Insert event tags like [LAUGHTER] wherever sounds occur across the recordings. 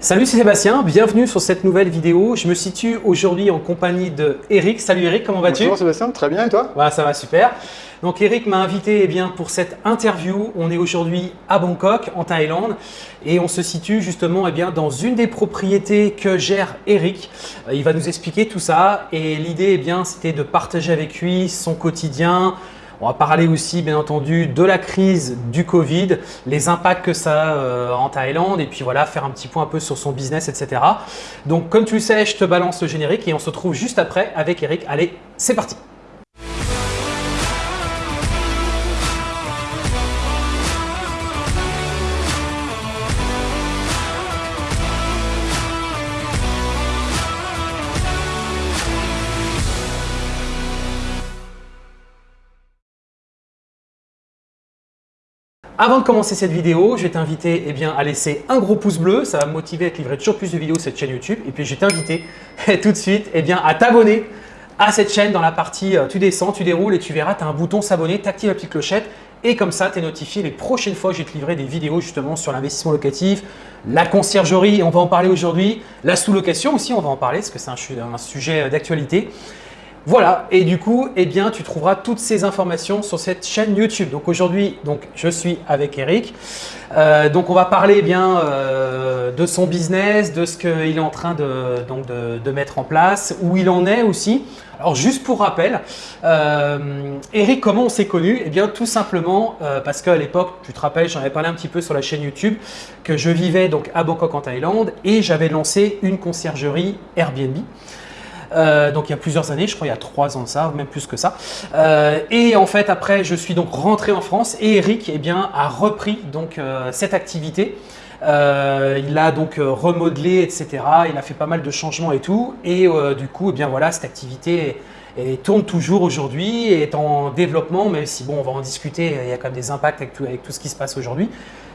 Salut, c'est Sébastien, bienvenue sur cette nouvelle vidéo. Je me situe aujourd'hui en compagnie de Eric. Salut Eric, comment vas-tu? Bonjour Sébastien, très bien et toi? Voilà, ça va super. Donc Eric m'a invité eh bien, pour cette interview. On est aujourd'hui à Bangkok, en Thaïlande, et on se situe justement eh bien, dans une des propriétés que gère Eric. Euh, il va nous expliquer tout ça, et l'idée eh bien, c'était de partager avec lui son quotidien, on va parler aussi, bien entendu, de la crise du Covid, les impacts que ça a euh, en Thaïlande et puis voilà, faire un petit point un peu sur son business, etc. Donc, comme tu le sais, je te balance le générique et on se retrouve juste après avec Eric. Allez, c'est parti Avant de commencer cette vidéo, je vais t'inviter eh à laisser un gros pouce bleu. Ça va me motiver à te livrer toujours plus de vidéos sur cette chaîne YouTube. Et puis, je vais t'inviter [LAUGHS] tout de suite eh bien, à t'abonner à cette chaîne dans la partie euh, tu descends, tu déroules et tu verras, tu as un bouton s'abonner, tu actives la petite clochette et comme ça, tu es notifié les prochaines fois que je vais te livrer des vidéos justement sur l'investissement locatif, la conciergerie, on va en parler aujourd'hui, la sous-location aussi, on va en parler parce que c'est un, un sujet euh, d'actualité. Voilà, et du coup, eh bien, tu trouveras toutes ces informations sur cette chaîne YouTube. Donc aujourd'hui, donc, je suis avec Eric. Euh, donc on va parler eh bien euh, de son business, de ce qu'il est en train de, donc de, mettre en place, où il en est aussi. Alors juste pour rappel, euh, Eric, comment on s'est connu? Eh bien tout simplement parce qu'à l'époque, tu te rappelles, j'en avais parlé un petit peu sur la chaîne YouTube, que je vivais donc à Bangkok en Thaïlande et j'avais lancé une conciergerie Airbnb. Euh, donc il y a plusieurs années, je crois il y a trois ans de ça, même plus que ça. Euh, et en fait après je suis donc rentré en France et Eric eh bien, a repris donc euh, cette activité. il a donc remodelé, etc. Il a fait pas mal de changements et tout. Et du coup, eh bien voilà, cette activité tourne toujours aujourd'hui est en développement, même si bon, on va en discuter, il y a quand même des impacts avec tout, avec tout ce qui se passe aujourd'hui.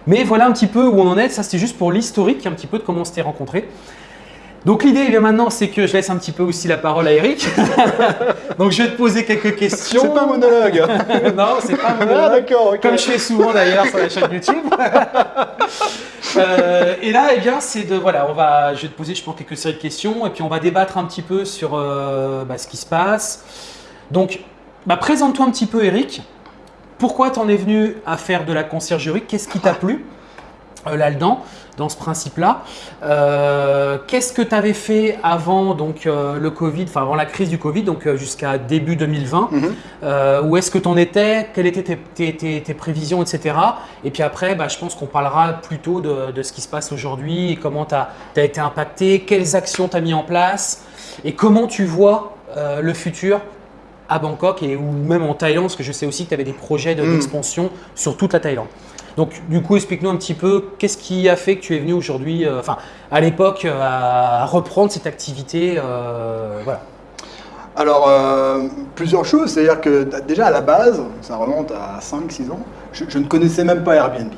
Mais voilà un petit peu où on en est, ça c'était juste pour l'historique un petit peu de comment on s'était rencontrés. Donc l'idée eh maintenant, c'est que je laisse un petit peu aussi la parole à Eric. [LAUGHS] Donc je vais te poser quelques questions. C'est pas un monologue. [LAUGHS] non, c'est pas un ah, monologue. Ah, d'accord. Comme je fais souvent d'ailleurs sur la chaîne YouTube. [LAUGHS] Euh, et là, eh bien, c'est de voilà, on va, je vais te poser, je pense, quelques séries de questions et puis on va débattre un petit peu sur euh, bah, ce qui se passe. Donc, bah, présente-toi un petit peu, Eric. Pourquoi tu en es venu à faire de la conciergerie? Qu'est-ce qui t'a plu euh, là-dedans? Dans ce principe-là. Euh, qu'est-ce que tu avais fait avant donc, euh, le Covid, enfin avant la crise du Covid, donc euh, jusqu'à début 2020 mhm. Où est-ce que tu en étais? Quelles étaient tes, prévisions, etc. Et puis après, bah, je pense qu'on parlera plutôt de, de, ce qui se passe aujourd'hui et comment tu as, été impacté, quelles actions tu as mis en place et comment tu vois le futur à Bangkok et ou même en Thaïlande, parce que je sais aussi que tu avais des projets mhm. d'expansion sur toute la Thaïlande. Donc, du coup, explique-nous un petit peu qu'est-ce qui a fait que tu es venu aujourd'hui, euh, enfin, à l'époque, euh, à, reprendre cette activité. Euh, voilà. Alors, plusieurs choses. C'est-à-dire que déjà à la base, ça remonte à 5-6 ans, je, ne connaissais même pas Airbnb.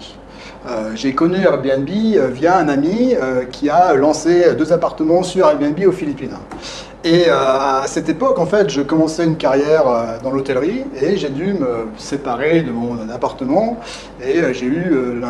J'ai connu Airbnb via un ami qui a lancé deux appartements sur Airbnb aux Philippines. Et euh, à cette époque, en fait, je commençais une carrière euh, dans l'hôtellerie et j'ai dû me séparer de mon appartement et euh, j'ai eu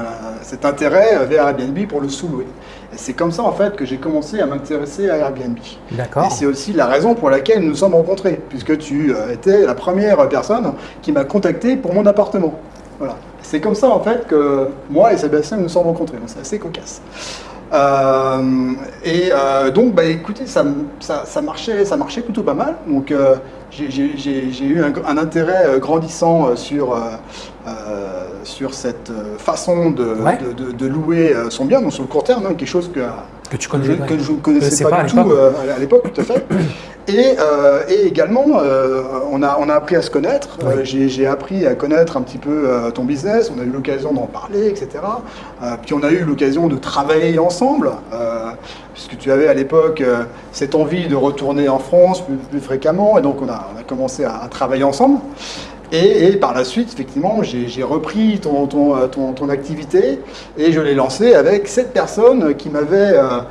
cet intérêt vers Airbnb pour le sous-louer. Et c'est comme ça, en fait, que j'ai commencé à m'intéresser à Airbnb. D'accord. Et c'est aussi la raison pour laquelle nous nous sommes rencontrés, puisque tu étais la première personne qui m'a contacté pour mon appartement. Voilà. C'est comme ça, en fait, que moi et Sébastien nous sommes rencontrés. C'est assez cocasse. Euh, et euh, donc, bah, écoutez, ça, ça, marchait, ça marchait plutôt pas mal. Donc, euh, j'ai eu un, intérêt grandissant sur, sur cette façon de, de, louer son bien, donc sur le court terme, hein, quelque chose que, que, tu connais, que je ne connaissais pas, du tout à l'époque, tout à fait. Et, euh, et également, euh, on, a, on a appris à se connaître. Euh, j'ai appris à connaître un petit peu ton business. On a eu l'occasion d'en parler, etc. puis on a eu l'occasion de travailler ensemble, puisque tu avais à l'époque cette envie de retourner en France plus, fréquemment. Et donc on a, on a commencé à, travailler ensemble. Et, et, par la suite, effectivement, j'ai repris ton, ton, ton, ton, activité et je l'ai lancé avec cette personne qui m'avait euh,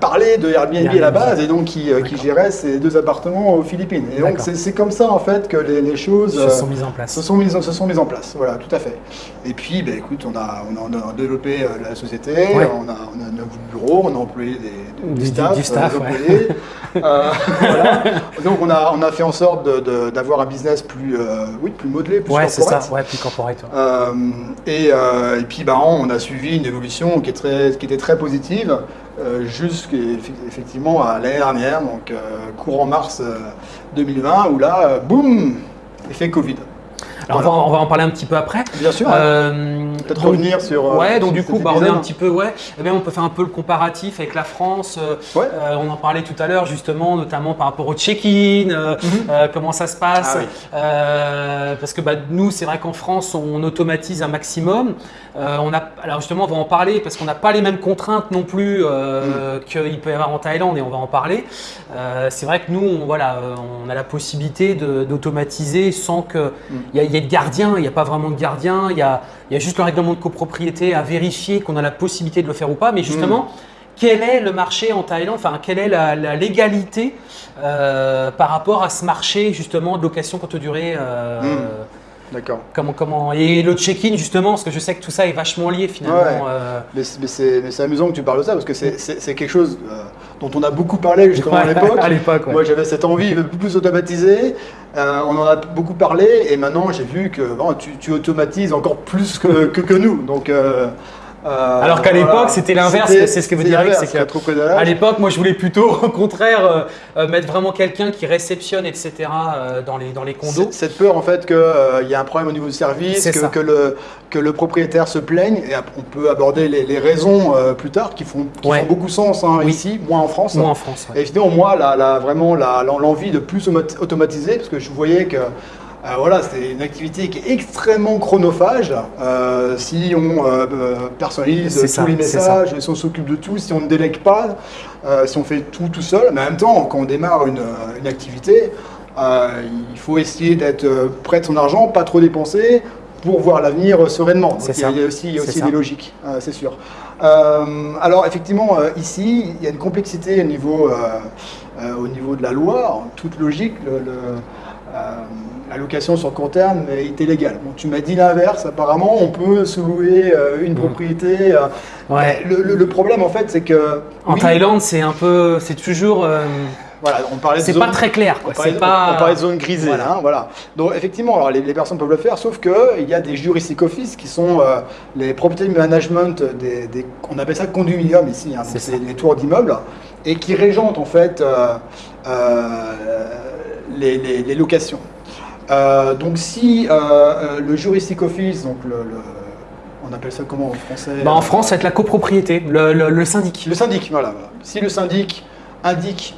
parlait de Airbnb à la base et donc qui, euh, qui gérait ces deux appartements aux Philippines. Et donc c'est comme ça en fait que les, les choses Se euh, sont mises en place. se sont mises, se sont mises en place. Voilà, tout à fait. Et puis, ben, écoute, on a, on a, développé euh, la société, Ouais. on, a, on a un bureau, on a employé des, du, Du- staff, du staff, euh, ouais. employés. Euh, [LAUGHS] voilà. Donc on a, on a fait en sorte d'avoir un business plus, euh, oui, plus modelé, plus Ouais, c'est ça. Ouais, plus corporate. Euh, et, euh, et puis bah, on a suivi une évolution qui, est très, qui était très positive euh, jusqu'effectivement à l'année dernière, donc euh, courant mars euh, 2020, où là, euh, boum, effet Covid. Alors, on, va, on va en parler un petit peu après. Bien sûr, Euh, peut-être revenir sur. euh, Ouais, donc du coup, bah, on est un petit peu, ouais, eh bien, on peut faire un peu le comparatif avec la France. euh, Ouais. euh, on en parlait tout à l'heure, justement, notamment par rapport au check-in, euh, euh, comment ça se passe. Ah oui. Parce que bah, nous, c'est vrai qu'en France, on automatise un maximum. On a, alors justement, on va en parler parce qu'on n'a pas les mêmes contraintes non plus euh, qu'il peut y avoir en Thaïlande et on va en parler. C'est vrai que nous, on, voilà, on a la possibilité d'automatiser sans qu'il il y ait de gardien. Il n'y a pas vraiment de gardien. Il y a, il y a juste le règlement de copropriété à vérifier qu'on a la possibilité de le faire ou pas. Mais justement, quel est le marché en Thaïlande? Enfin, quelle est la, la légalité euh, par rapport à ce marché justement de location courte durée euh, Mm. D'accord. Comment, comment et le check-in justement parce que je sais que tout ça est vachement lié finalement. Ouais. euh, Mais, c'est- amusant que tu parles de ça parce que c'est- quelque chose euh, dont on a beaucoup parlé justement à l'époque. [LAUGHS] à l'époque, ouais. Moi, j'avais cette envie de plus automatiser. Euh, on en a beaucoup parlé et maintenant j'ai vu que bon, tu, tu automatises encore plus que, que, que nous. Donc, euh, Alors qu'à l'époque, voilà. c'était l'inverse, c'est ce que vous direz, c'est que- rétropédalage. À l'époque, moi, je voulais plutôt, [LAUGHS] au contraire, euh, euh, mettre vraiment quelqu'un qui réceptionne, etc., euh, dans, les, dans les condos. Cette peur en fait qu'il y a un problème au niveau du service, que, le, que le propriétaire se plaigne, et on peut aborder les, les raisons plus tard qui font, qui Ouais. font beaucoup sens hein, Oui. ici, moins en France. En France. ouais. Et évidemment, moi, la, la- vraiment la- l'envie de plus automati- automatiser, parce que je voyais que euh, voilà, c'était une activité qui est extrêmement chronophage. Euh, si on euh, personnalise C'est tous ça, les c'est messages, si on s'occupe de tout, si on ne délègue pas, si on fait tout tout seul, mais en même temps, quand on démarre une, une activité, il faut essayer d'être près de son argent, pas trop dépenser, pour voir l'avenir sereinement. Donc, C'est il y a- ça. il y a aussi, il y a C'est aussi ça. des logiques, c'est sûr. Alors effectivement, ici, il y a une complexité au niveau, au niveau de la loi. En toute logique, le, le, la location sur court terme est illégale. Bon, tu m'as dit l'inverse. Apparemment, on peut se louer euh, une propriété. euh, Mm. Ouais. Le, le- le problème, en fait, c'est que En oui, Thaïlande, c'est un peu, c'est toujours, euh, voilà, on parlait de c'est pas très clair. on Quoi. parlait, C'est pas. on parlait de zone grisée, Voilà. hein, voilà. Donc effectivement, alors, les, les personnes peuvent le faire, sauf qu'il y a des juristiques office qui sont euh, les property management, des, des- on appelle ça condominium ici, hein, C'est les tours d'immeubles, et qui régentent en fait euh, euh, les, les- les locations. Euh, donc si euh, euh, le juristic office, donc le, le- on appelle ça comment en français? Bah, en France, c'est la copropriété, le, le- le syndic. le syndic, voilà. Si le syndic indique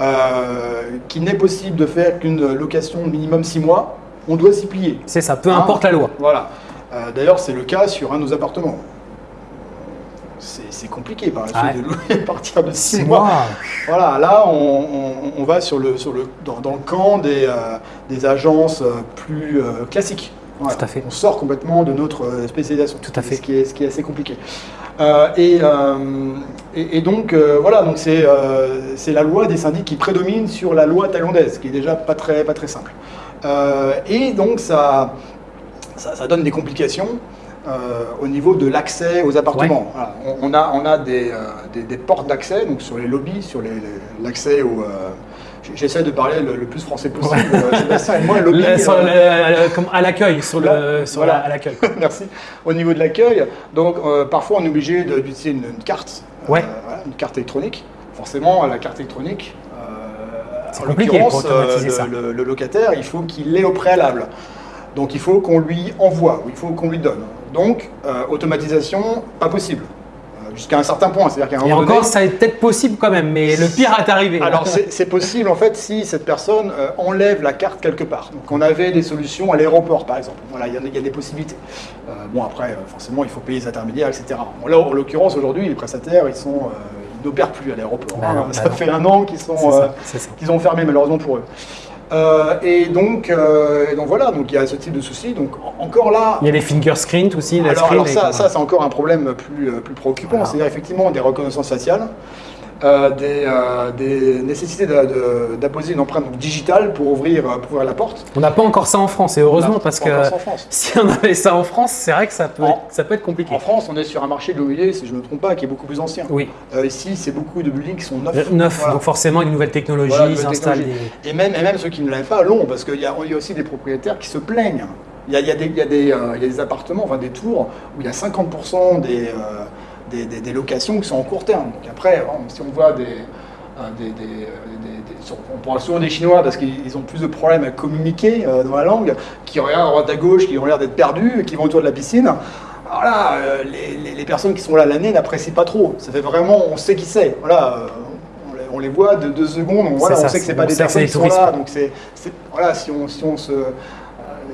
euh, qu'il n'est possible de faire qu'une location minimum 6 mois, on doit s'y plier. C'est ça, peu Hein? importe la loi. Voilà. D'ailleurs, c'est le cas sur un de nos appartements. C'est compliqué par la suite Ouais. de louer à partir de 6 Six mois. mois. Voilà, là, on, on- on va sur le, sur le, dans, dans le camp des, euh, des agences euh, plus euh, classiques. Tout à fait. On sort complètement de notre spécialisation. Tout à fait. Ce qui est, ce qui est assez compliqué. Euh, et, et, et donc, voilà, donc c'est c'est la loi des syndics qui prédomine sur la loi thaïlandaise, qui est déjà pas très, pas très simple. Et donc, ça, ça, ça donne des complications. Euh, au niveau de l'accès aux appartements. Voilà. On, on a, on a des, euh, des, des portes d'accès, donc sur les lobbies, sur l'accès au. euh, J'essaie de parler le, le plus français possible. Sébastien et moi, lobby. Le- sur le- le- comme à l'accueil, sur le, sur voilà. la- à l'accueil. [LAUGHS] Merci. Au niveau de l'accueil, donc parfois on est obligé d'utiliser une, une carte, Ouais. voilà, une carte électronique. Forcément, la carte électronique, en l'occurrence, le locataire, il faut qu'il l'ait au préalable. Donc il faut qu'on lui envoie, ou il faut qu'on lui donne. Donc euh, automatisation, pas possible. Euh, Jusqu'à un certain point, c'est-à-dire qu'à un Et moment encore, donné, ça est peut-être possible quand même, mais le pire est arrivé. alors c'est possible en fait si cette personne euh, enlève la carte quelque part. Donc on avait des solutions à l'aéroport par exemple. Voilà, il y, a- il y a des possibilités. Bon après forcément il faut payer les intermédiaires etc. Bon, là en l'occurrence aujourd'hui les prestataires ils sont n'opèrent plus à l'aéroport. Bah hein. [LAUGHS] bah ça non. fait un an sont euh, qu'ils ont fermé malheureusement pour eux. Euh, et donc euh, et donc voilà donc il y a ce type de souci. Donc en- encore là Il y a les finger screens aussi. les alors, alors ça, ça c'est encore un problème plus, euh, plus préoccupant, Voilà. c'est-à-dire effectivement des reconnaissances faciales. Euh, des, euh, des nécessités d'apposer une empreinte donc, digitale pour ouvrir, euh, pour ouvrir la porte. On n'a pas encore ça en France, et heureusement, parce que [LAUGHS] si on avait ça en France, c'est vrai que ça peut, En- être, ça peut être compliqué. En France, on est sur un marché de l'immobilier, si je ne me trompe pas, qui est beaucoup plus ancien. Oui, Euh, ici, c'est beaucoup de buildings qui sont neufs. neuf, Voilà. donc forcément, les nouvelles technologies, Voilà, des... Et même, et même ceux qui ne l'avaient pas l'ont, parce qu'il y, y a aussi des propriétaires qui se plaignent. Il y a, il y a des, il y a des, euh, il y a des appartements, enfin des tours, où il y a 50% des, euh, des, des- des locations qui sont en court terme. Donc après, bon, si on voit des... euh, des- des- euh, on parle souvent des Chinois parce qu'ils ils ont plus de problèmes à communiquer euh, dans la langue, qui regardent à droite à gauche, qui ont l'air d'être perdus, et qui vont autour de la piscine. Alors là, les, les- les personnes qui sont là l'année n'apprécient pas trop. Ça fait vraiment, on sait qui c'est. Voilà, on les, voit de deux secondes, on, voilà, C'est on ça, sait que c'est pas des personnes qui sont là. Donc c'est, voilà, si on, si on se,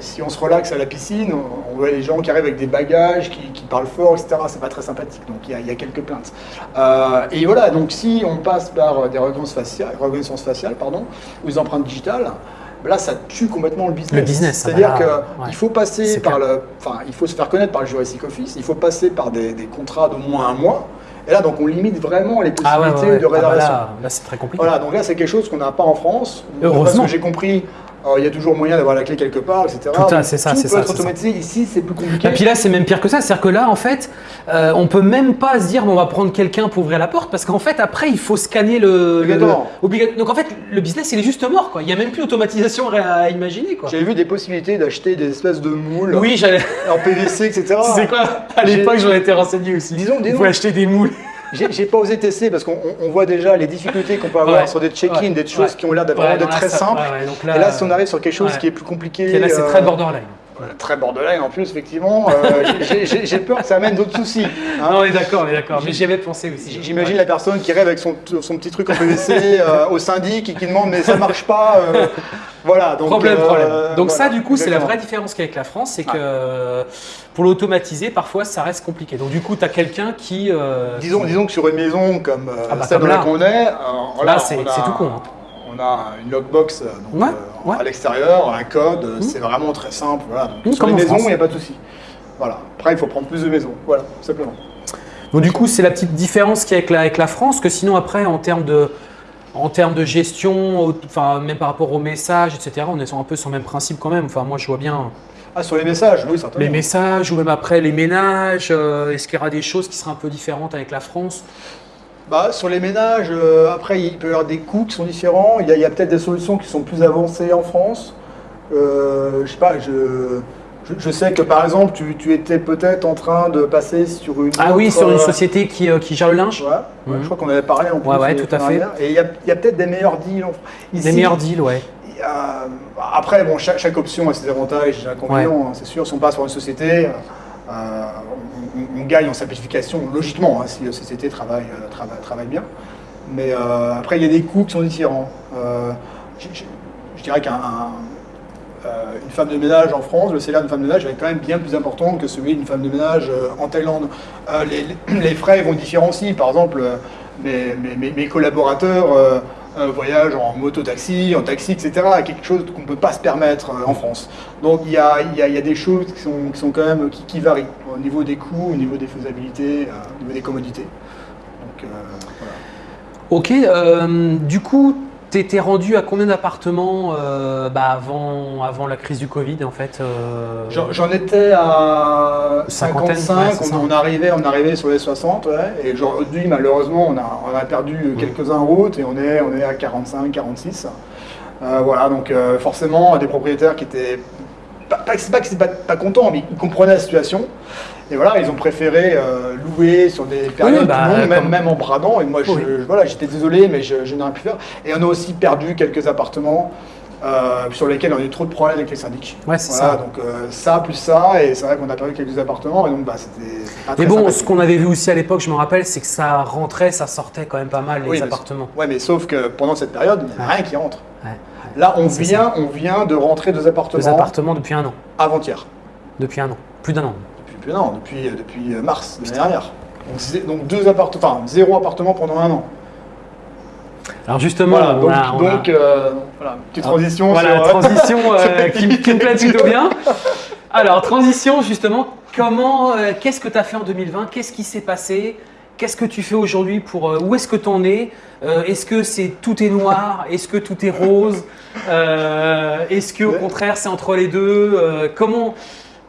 si on se relaxe à la piscine, on, on voit les gens qui arrivent avec des bagages, qui, qui parlent fort, etc. C'est pas très sympathique. Donc il y a, il y a quelques plaintes. Euh, et voilà, donc si on passe par des reconnaissances faciales, reconnaissances faciales pardon, ou des empreintes digitales. Là, ça tue complètement le business. Le business, ça C'est-à-dire va, qu'il ouais. faut passer par le, enfin, il faut se faire connaître par le juridique office. Il faut passer par des, des contrats d'au moins un mois. Et là, donc, on limite vraiment les Ah ouais, possibilités ouais, ouais. de Ah bah réservation. là, là, c'est très compliqué. Voilà, donc là c'est quelque chose qu'on n'a pas en France. Heureusement. Parce que j'ai compris, euh, il y a toujours moyen d'avoir la clé quelque part, etc. Tout c'est ça, c'est peut ça, être c'est ça. automatisé. Ici, c'est plus compliqué. Et puis là, c'est même pire que ça. C'est-à-dire que là, en fait, euh, on peut même pas se dire, bon, on va prendre quelqu'un pour ouvrir la porte, parce qu'en fait, après, il faut scanner le. le- Obligatoirement. obliga- Donc en fait, le business, il est juste mort, quoi. Il n'y a même plus d'automatisation à imaginer, quoi. J'avais vu des possibilités d'acheter des espèces de moules Oui, j'allais. en PVC, etc. [LAUGHS] C'est quoi? À l'époque, j'en étais renseigné aussi. Disons- Vous disons- pouvez acheter des moules. J'ai pas osé tester parce qu'on on- on voit déjà les difficultés qu'on peut avoir Ouais. sur des check-in, Ouais. des choses Ouais. qui ont l'air d'être là, très simples. donc Et là, si on arrive sur quelque chose qui est plus compliqué. Et là, c'est euh, très borderline. Voilà, très borderline en plus, effectivement. euh, [LAUGHS] j'ai- peur que ça amène d'autres soucis. hein. Non, on est d'accord, on est d'accord. Mais j'y avais pensé aussi. J'imagine la personne qui rêve avec son, son petit truc en PVC [LAUGHS] euh, au syndic et qui demande mais ça marche pas. euh, voilà. Donc, problème, euh, problème. Donc ça, du coup, c'est la vraie différence qu'avec la France, c'est que pour l'automatiser, parfois, ça reste compliqué. Donc du coup, tu as quelqu'un qui... Disons, disons que sur une maison comme Ah bah, celle comme dans là. laquelle on est, Là, c'est tout con, hein. On a une lockbox euh, donc, Ouais, euh, ouais. à l'extérieur, un code, euh, c'est vraiment très simple. Voilà. Donc, Mmh, sur les maisons, il n'y a pas de souci. Voilà. Après, il faut prendre plus de maisons. Voilà, simplement. Donc du coup, c'est la petite différence qu'il y a avec la, avec la France, que sinon après, en termes de, en termes de gestion, enfin même par rapport aux messages, etc., on est un peu sur le même principe quand même. Enfin, moi, je vois bien Ah, sur les messages, oui, certainement. les messages ou même après les ménages. euh, Est-ce qu'il y aura des choses qui seraient un peu différentes avec la France? Bah, sur les ménages, euh, après, il peut y avoir des coûts qui sont différents. Il y a, peut-être des solutions qui sont plus avancées en France. Euh, je sais pas, je, je, je sais que par exemple, tu, tu étais peut-être en train de passer sur une. Ah oui, sur une euh, société qui, euh, qui gère le linge. Ouais, ouais, Mhm. je crois qu'on avait parlé en plus. Ouais, ouais, tout à fait. Et il y a, peut-être des meilleurs deals en France. Des Ici, meilleurs deals, ouais. a- après, bon, chaque, chaque option a ses avantages et ses inconvénients, hein, c'est sûr. Si on passe par une société, euh, on, gagne en simplification, logiquement, hein, si la société travaille, euh, travaille, travaille bien. Mais euh, après, il y a des coûts qui sont différents. Euh, je, dirais qu'une femme de ménage en France, le salaire d'une femme de ménage est quand même bien plus important que celui d'une femme de ménage en Thaïlande. Les, frais vont différencier. Par exemple, mes, collaborateurs voyagent en moto-taxi, en taxi, etc. Quelque chose qu'on ne peut pas se permettre en France. Donc il y a, y y a des choses qui sont, qui sont quand même qui varient au niveau des coûts, au niveau des faisabilités, euh, au niveau des commodités. Donc, euh, voilà. Ok, euh, du coup, tu étais rendu à combien d'appartements euh, bah, avant, avant la crise du Covid en fait euh, J'en étais à Cinquantaine, 55, ouais, c'est ça. on, on arrivait, on arrivait sur les 60, ouais, et aujourd'hui malheureusement on a, on a perdu quelques-uns en route et on est, on est à 45, 46. Euh, voilà, donc forcément des propriétaires qui étaient, pas, pas, c'est pas que c'est pas, pas contents, mais ils comprenaient la situation. Et voilà, ils ont préféré euh, louer sur des périodes bah, longues, même, même en bradant. Et moi, je, Oui. je- voilà, j'étais désolé, mais je, je n'aurais pu faire. Et on a aussi perdu quelques appartements euh, sur lesquels on a eu trop de problèmes avec les syndics. Ouais, c'est Voilà, ça. donc euh, ça plus ça, et c'est vrai qu'on a perdu quelques appartements, et donc bah, c'était c'était pas très Mais bon, ce qu'on avait vu aussi à l'époque, je me rappelle, c'est que ça rentrait, ça sortait quand même pas mal les Oui, mais- appartements. Ouais, mais sauf que pendant cette période, il n'y a Ouais. rien qui rentre. Ouais. Là, on vient, on vient de rentrer deux appartements, Deux appartements depuis un an. avant-hier. Depuis un an. Plus d'un an. Depuis, plus d'un an, depuis, depuis euh, mars de l'année dernière. Donc, donc deux appartements, enfin zéro appartement pendant un an. Alors justement, Voilà, on donc, a- donc, euh, voilà, petite transition. Voilà, sur, euh, transition euh, [LAUGHS] qui, qui me plaît plutôt bien. [LAUGHS] Alors, transition, justement, comment, euh, qu'est-ce que tu as fait en 2020 Qu'est-ce qui s'est passé? Qu'est-ce que tu fais aujourd'hui pour où est-ce que tu en es Est-ce que c'est tout est noir? Est-ce que tout est rose? Est-ce que au contraire c'est entre les deux? Comment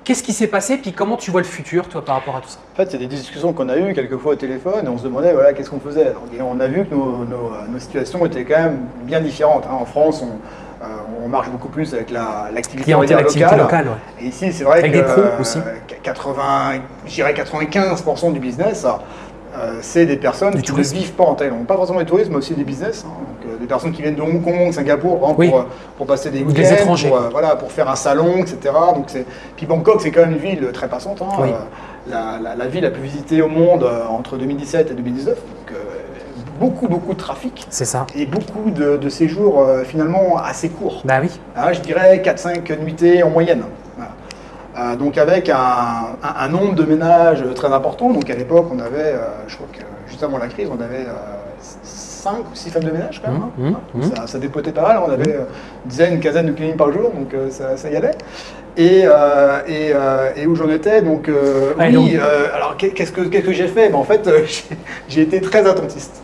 Qu'est-ce qui s'est passé Puis comment tu vois le futur toi par rapport à tout ça? En fait, c'est des discussions qu'on a eues quelquefois au téléphone et on se demandait voilà, qu'est-ce qu'on faisait? Et on a vu que nos, nos- nos situations étaient quand même bien différentes. hein. En France, on, euh, on marche beaucoup plus avec la- l'activité activité locale. locale. ouais. Et ici, c'est vrai Avec que des euh, aussi. 80, je dirais 95% du business, euh, c'est des personnes qui ne vivent pas en Thaïlande. Pas forcément des touristes, mais aussi des business. hein. Donc, euh, des personnes qui viennent de Hong Kong, Singapour, Oui. pour, euh, pour passer des Ou des week-ends, étrangers. Pour, euh, voilà, pour faire un salon, etc. Donc, c'est... Puis Bangkok, c'est quand même une ville très passante. hein. Oui. Euh, la, la- la ville la plus visitée au monde euh, entre 2017 et 2019. Donc, euh, beaucoup, beaucoup de trafic C'est ça. et beaucoup de, de séjours euh, finalement assez courts. Bah oui. Ah, je dirais 4-5 nuitées en moyenne. Euh, donc avec un, un- un nombre de ménages très important. Donc à l'époque, on avait, euh, je crois que juste avant la crise, on avait 5 ou 6 femmes de ménage quand même. Mmh, hein. mmh, Donc Ça, ça dépotait pas mal. On avait euh, une dizaine, une quinzaine de cliniques par jour, donc euh, ça, ça y allait. Et, euh, et, euh, et où j'en étais, donc euh, oui, euh, alors qu'est- qu'est-ce que, j'ai fait? Ben, En fait, euh, [LAUGHS] j'ai été très attentiste.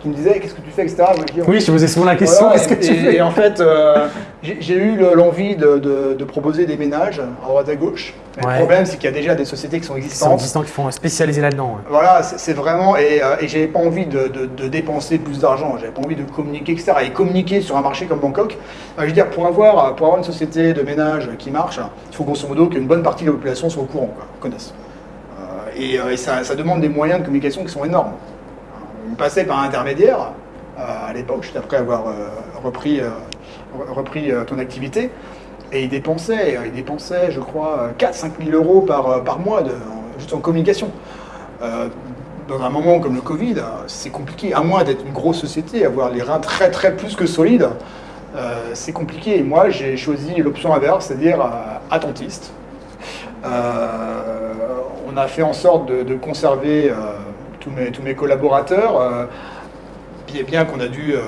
Tu me disais, qu'est-ce que tu fais, etc. Dis, Oui, je vous ai souvent la question. voilà, Qu'est-ce que et, tu et- fais et en fait, euh, j'ai eu le- l'envie de, de- de proposer des ménages à droite à gauche. Ouais. Le problème, c'est qu'il y a déjà des sociétés qui sont Qui sont existantes. qui font spécialiser là-dedans. ouais. Voilà, c'est vraiment. Et, euh, et j'avais pas envie de, dépenser plus d'argent, j'avais pas envie de communiquer, etc. Et communiquer sur un marché comme Bangkok, euh, je veux dire, pour avoir, pour avoir une société de ménage qui marche, il faut grosso modo qu'une bonne partie de la population soit au courant, quoi, connaisse. Euh, et euh, et ça, ça demande des moyens de communication qui sont énormes. On passait par un intermédiaire euh, à l'époque, juste après avoir euh, repris, euh, ton activité. Et il dépensait, il dépensait, je crois, 4-5 000 euros par, mois juste en communication. Dans un moment comme le Covid, c'est compliqué, à moins d'être une grosse société, avoir les reins très très plus que solides, c'est compliqué. Et moi, j'ai choisi l'option inverse, c'est-à-dire attentiste. On a fait en sorte de, conserver tous, mes, tous mes collaborateurs, euh, bien, bien qu'on a dû, euh,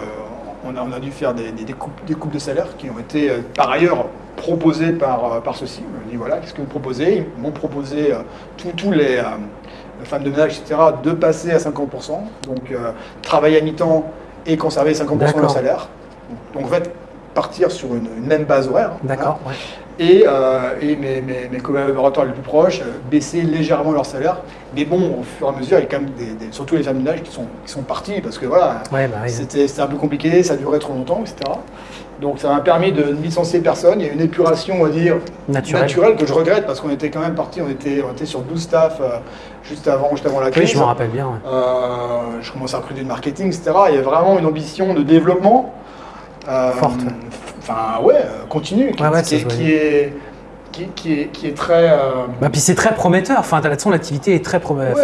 on a, on a dû faire des, des- des coupes, des coupes de salaire qui ont été euh, par ailleurs proposées par, euh, par ceux-ci. On dit voilà, qu'est-ce que vous proposez? Ils m'ont proposé euh, tous- les femmes de ménage, etc., de passer à 50%, donc travailler à mi-temps et conserver 50% de leur salaire. Donc en fait, partir sur une, une même base horaire. hein. D'accord. ouais. Et, euh, et mes, mes- mes collaborateurs les plus proches euh, baisser légèrement leur salaire. Mais bon, au fur et à mesure, il y a quand même des, des- surtout les femmes de qui sont, qui sont parties parce que voilà, Ouais, bah oui. c'était un peu compliqué, ça durait trop longtemps, etc. Donc ça m'a permis de ne licencier personne. Il y a une épuration, on va dire, Naturel. naturelle que je regrette parce qu'on était quand même parti, on était, on était sur 12 staff euh, juste, avant, juste avant la Oui, crise. je m'en rappelle bien. ouais. Euh, je commençais à recruter du marketing, etc. Il y a vraiment une ambition de développement. Euh, Forte. Enfin, ouais, euh, continue, qui, Ouais, ouais, qui est, qui, est, qui, est, qui est très. euh, Bah, puis c'est très prometteur. Enfin, de toute façon, l'activité est très prometteur.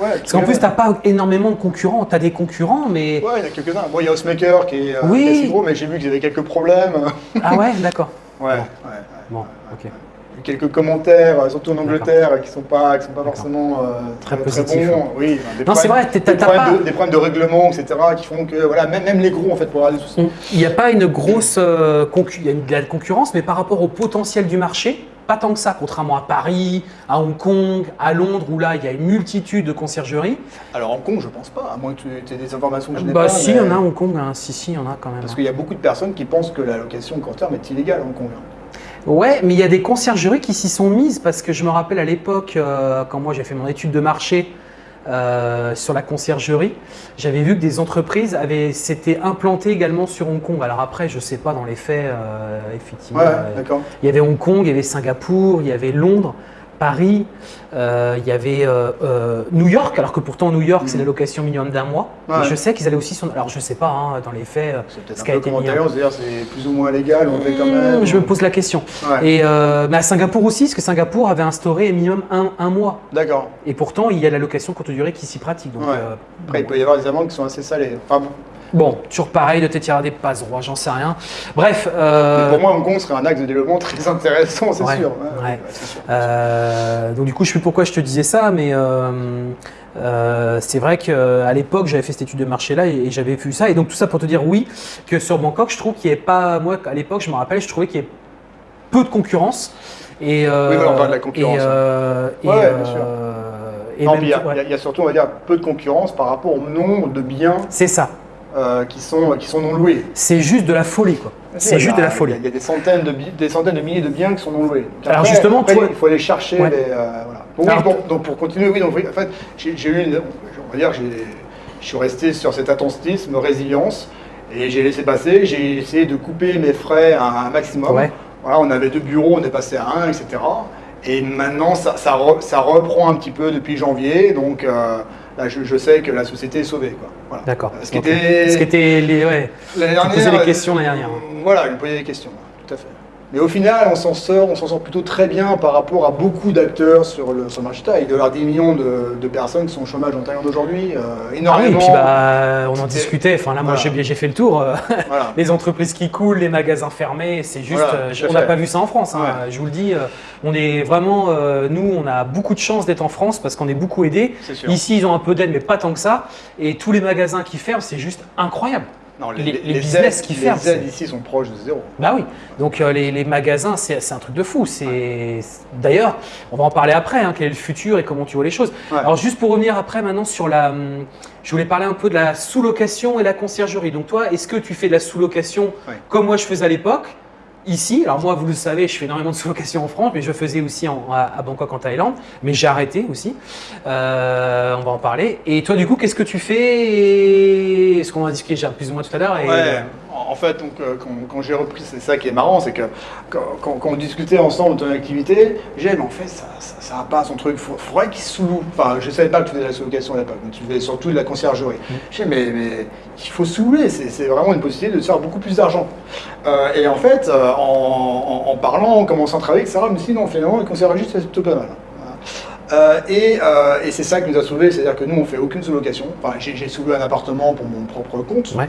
ouais, parce qu'en plus, tu n'as pas énormément de concurrents. Tu as des concurrents, mais. Ouais, il y en a quelques-uns. Bon, il y a Osmaker qui est, Oui. assez gros, mais j'ai vu qu'ils avaient quelques problèmes. Ah ouais, d'accord. Ouais, ouais. Bon, ok. Quelques commentaires, euh, surtout en Angleterre, qui sont pas, qui sont pas forcément euh, Très très, positifs, bons. hein. Oui, des Non, c'est problèmes- vrai, des t'as problèmes, pas- de, des problèmes de règlement, etc., qui font que voilà, même, même les gros en fait pour avoir des soucis. Il n'y a pas une grosse euh, concu- il y a une, de la concurrence, mais par rapport au potentiel du marché, pas tant que ça, contrairement à Paris, à Hong Kong, à Londres, où là, il y a une multitude de conciergeries. Alors Hong Kong, je pense pas, à moins que tu aies des informations que je n'ai Bah pas. si, il y en a à Hong Kong, hein. si, si, il y en a quand même. Parce qu'il y a beaucoup de personnes qui pensent que la location court terme est illégale à Hong Kong. Ouais, mais il y a des conciergeries qui s'y sont mises parce que je me rappelle à l'époque, euh, quand moi j'ai fait mon étude de marché euh, sur la conciergerie, j'avais vu que des entreprises avaient s'étaient implantées également sur Hong Kong. Alors après, je sais pas dans les faits, euh, effectivement. Ouais, d'accord. il y avait Hong Kong, il y avait Singapour, il y avait Londres, Paris, euh, il y avait euh, euh, New York, alors que pourtant New York c'est Mhm. la location minimum d'un mois. Ouais. Je sais qu'ils allaient aussi sur. Alors je sais pas hein, dans les faits. C'est peut-être ce qui a été mis, c'est-à-dire c'est plus ou moins légal, on fait quand même. Hmm, Je me pose la question. Ouais. Et mais à Singapour aussi, parce que Singapour avait instauré minimum un, un mois. D'accord. Et pourtant, il y a la location courte durée qui s'y pratique. Donc, Ouais. Après, il peut y avoir des amendes qui sont assez salées. Enfin, bon. Toujours pareil, de t'étirer des passes droits, j'en sais rien. Bref. Euh, pour moi, Hong Kong serait un axe de développement très intéressant, c'est Ouais, sûr. ouais. c'est sûr. Euh, donc du coup, je sais plus pourquoi je te disais ça, mais euh, c'est vrai qu'à l'époque, j'avais fait cette étude de marché-là et, et j'avais vu ça. Et donc tout ça pour te dire oui, que sur Bangkok, je trouve qu'il n'y avait pas, moi à l'époque, je me rappelle, je trouvais qu'il y avait peu de concurrence. Et, Oui, voilà, on parle de la concurrence, Et, euh, bien sûr. Et Non, il y, ouais. y a surtout, on va dire, peu de concurrence par rapport au nombre de biens C'est ça. Euh, qui, sont, qui sont non loués. C'est juste de la folie, quoi. C'est juste de la folie. il y a des centaines de, des centaines de milliers de biens qui sont non loués. Donc Alors, après- justement, après, toi- il faut aller chercher Ouais. les. euh, voilà. Donc, oui, Alors, bon, donc, pour continuer, oui, donc, en fait, j'ai eu une. On va dire, je suis resté sur cet attentisme, résilience, et j'ai laissé passer. J'ai essayé de couper mes frais à un maximum. Ouais. Voilà, on avait deux bureaux, on est passé à un, etc. Et maintenant, ça, ça, re- ça reprend un petit peu depuis janvier. Donc euh, là, je, je sais que la société est sauvée. Voilà. D'accord. Ce qui Ok. était. Ce qui était les, ouais. L'année Tu posais dernière, des questions l'année dernière. Voilà, je me posais des questions, tout à fait. Mais au final, on s'en sort, on s'en sort plutôt très bien par rapport à beaucoup d'acteurs sur le, sur le marché. Il doit y avoir 10 millions de, de personnes qui sont au chômage en Thaïlande aujourd'hui, euh, Ah oui, et énormément. puis bah, on en discutait. Enfin là, moi, Voilà. j'ai fait le tour. euh, Voilà. [LAUGHS] les entreprises qui coulent, les magasins fermés, c'est juste. Voilà, euh, on n'a pas vu ça en France. hein. Ouais. Je vous le dis, euh, on est vraiment. euh, nous, on a beaucoup de chance d'être en France parce qu'on est beaucoup aidés. Ici, ils ont un peu d'aide, mais pas tant que ça. Et tous les magasins qui ferment, c'est juste incroyable. Non, les- les business aides, qui ferment, Les aides ici sont proches de zéro. Bah oui. Donc euh, les, magasins, c'est un truc de fou. C'est d'ailleurs, on va en parler après. hein, quel est le futur et comment tu vois les choses. Ouais. Alors juste pour revenir après maintenant sur la, hum, je voulais parler un peu de la sous-location et la conciergerie. Donc toi, est-ce que tu fais de la sous-location Ouais. comme moi je faisais à l'époque Ici, alors moi, vous le savez, je fais énormément de sous-location en France, mais je faisais aussi à, Bangkok, en Thaïlande, mais j'ai arrêté aussi. Euh, on va en parler. Et toi, du coup, qu'est-ce que tu fais? Est-ce qu'on va discuter plus ou moins tout à l'heure en fait, donc, euh, quand, quand j'ai repris, c'est ça qui est marrant, c'est que quand, quand- quand on discutait ensemble de ton activité, j'ai dit, mais en fait, ça ça, ça va pas son truc, il faudrait qu'il sous-loue. Enfin, je savais pas que tu faisais de la sous-location à l'époque, mais tu faisais surtout de la conciergerie. J'ai dit, mais, mais il faut sous-louer, c'est vraiment une possibilité de faire beaucoup plus d'argent. Euh, et en fait, euh, en, en- en parlant, en commençant à travailler, etc., je me suis dit, non, finalement, la conciergerie, c'est plutôt pas mal. Euh, et euh, et c'est ça qui nous a sauvés, c'est-à-dire que nous, on fait aucune sous-location. Enfin, j'ai j'ai sous-loué un appartement pour mon propre compte Ouais.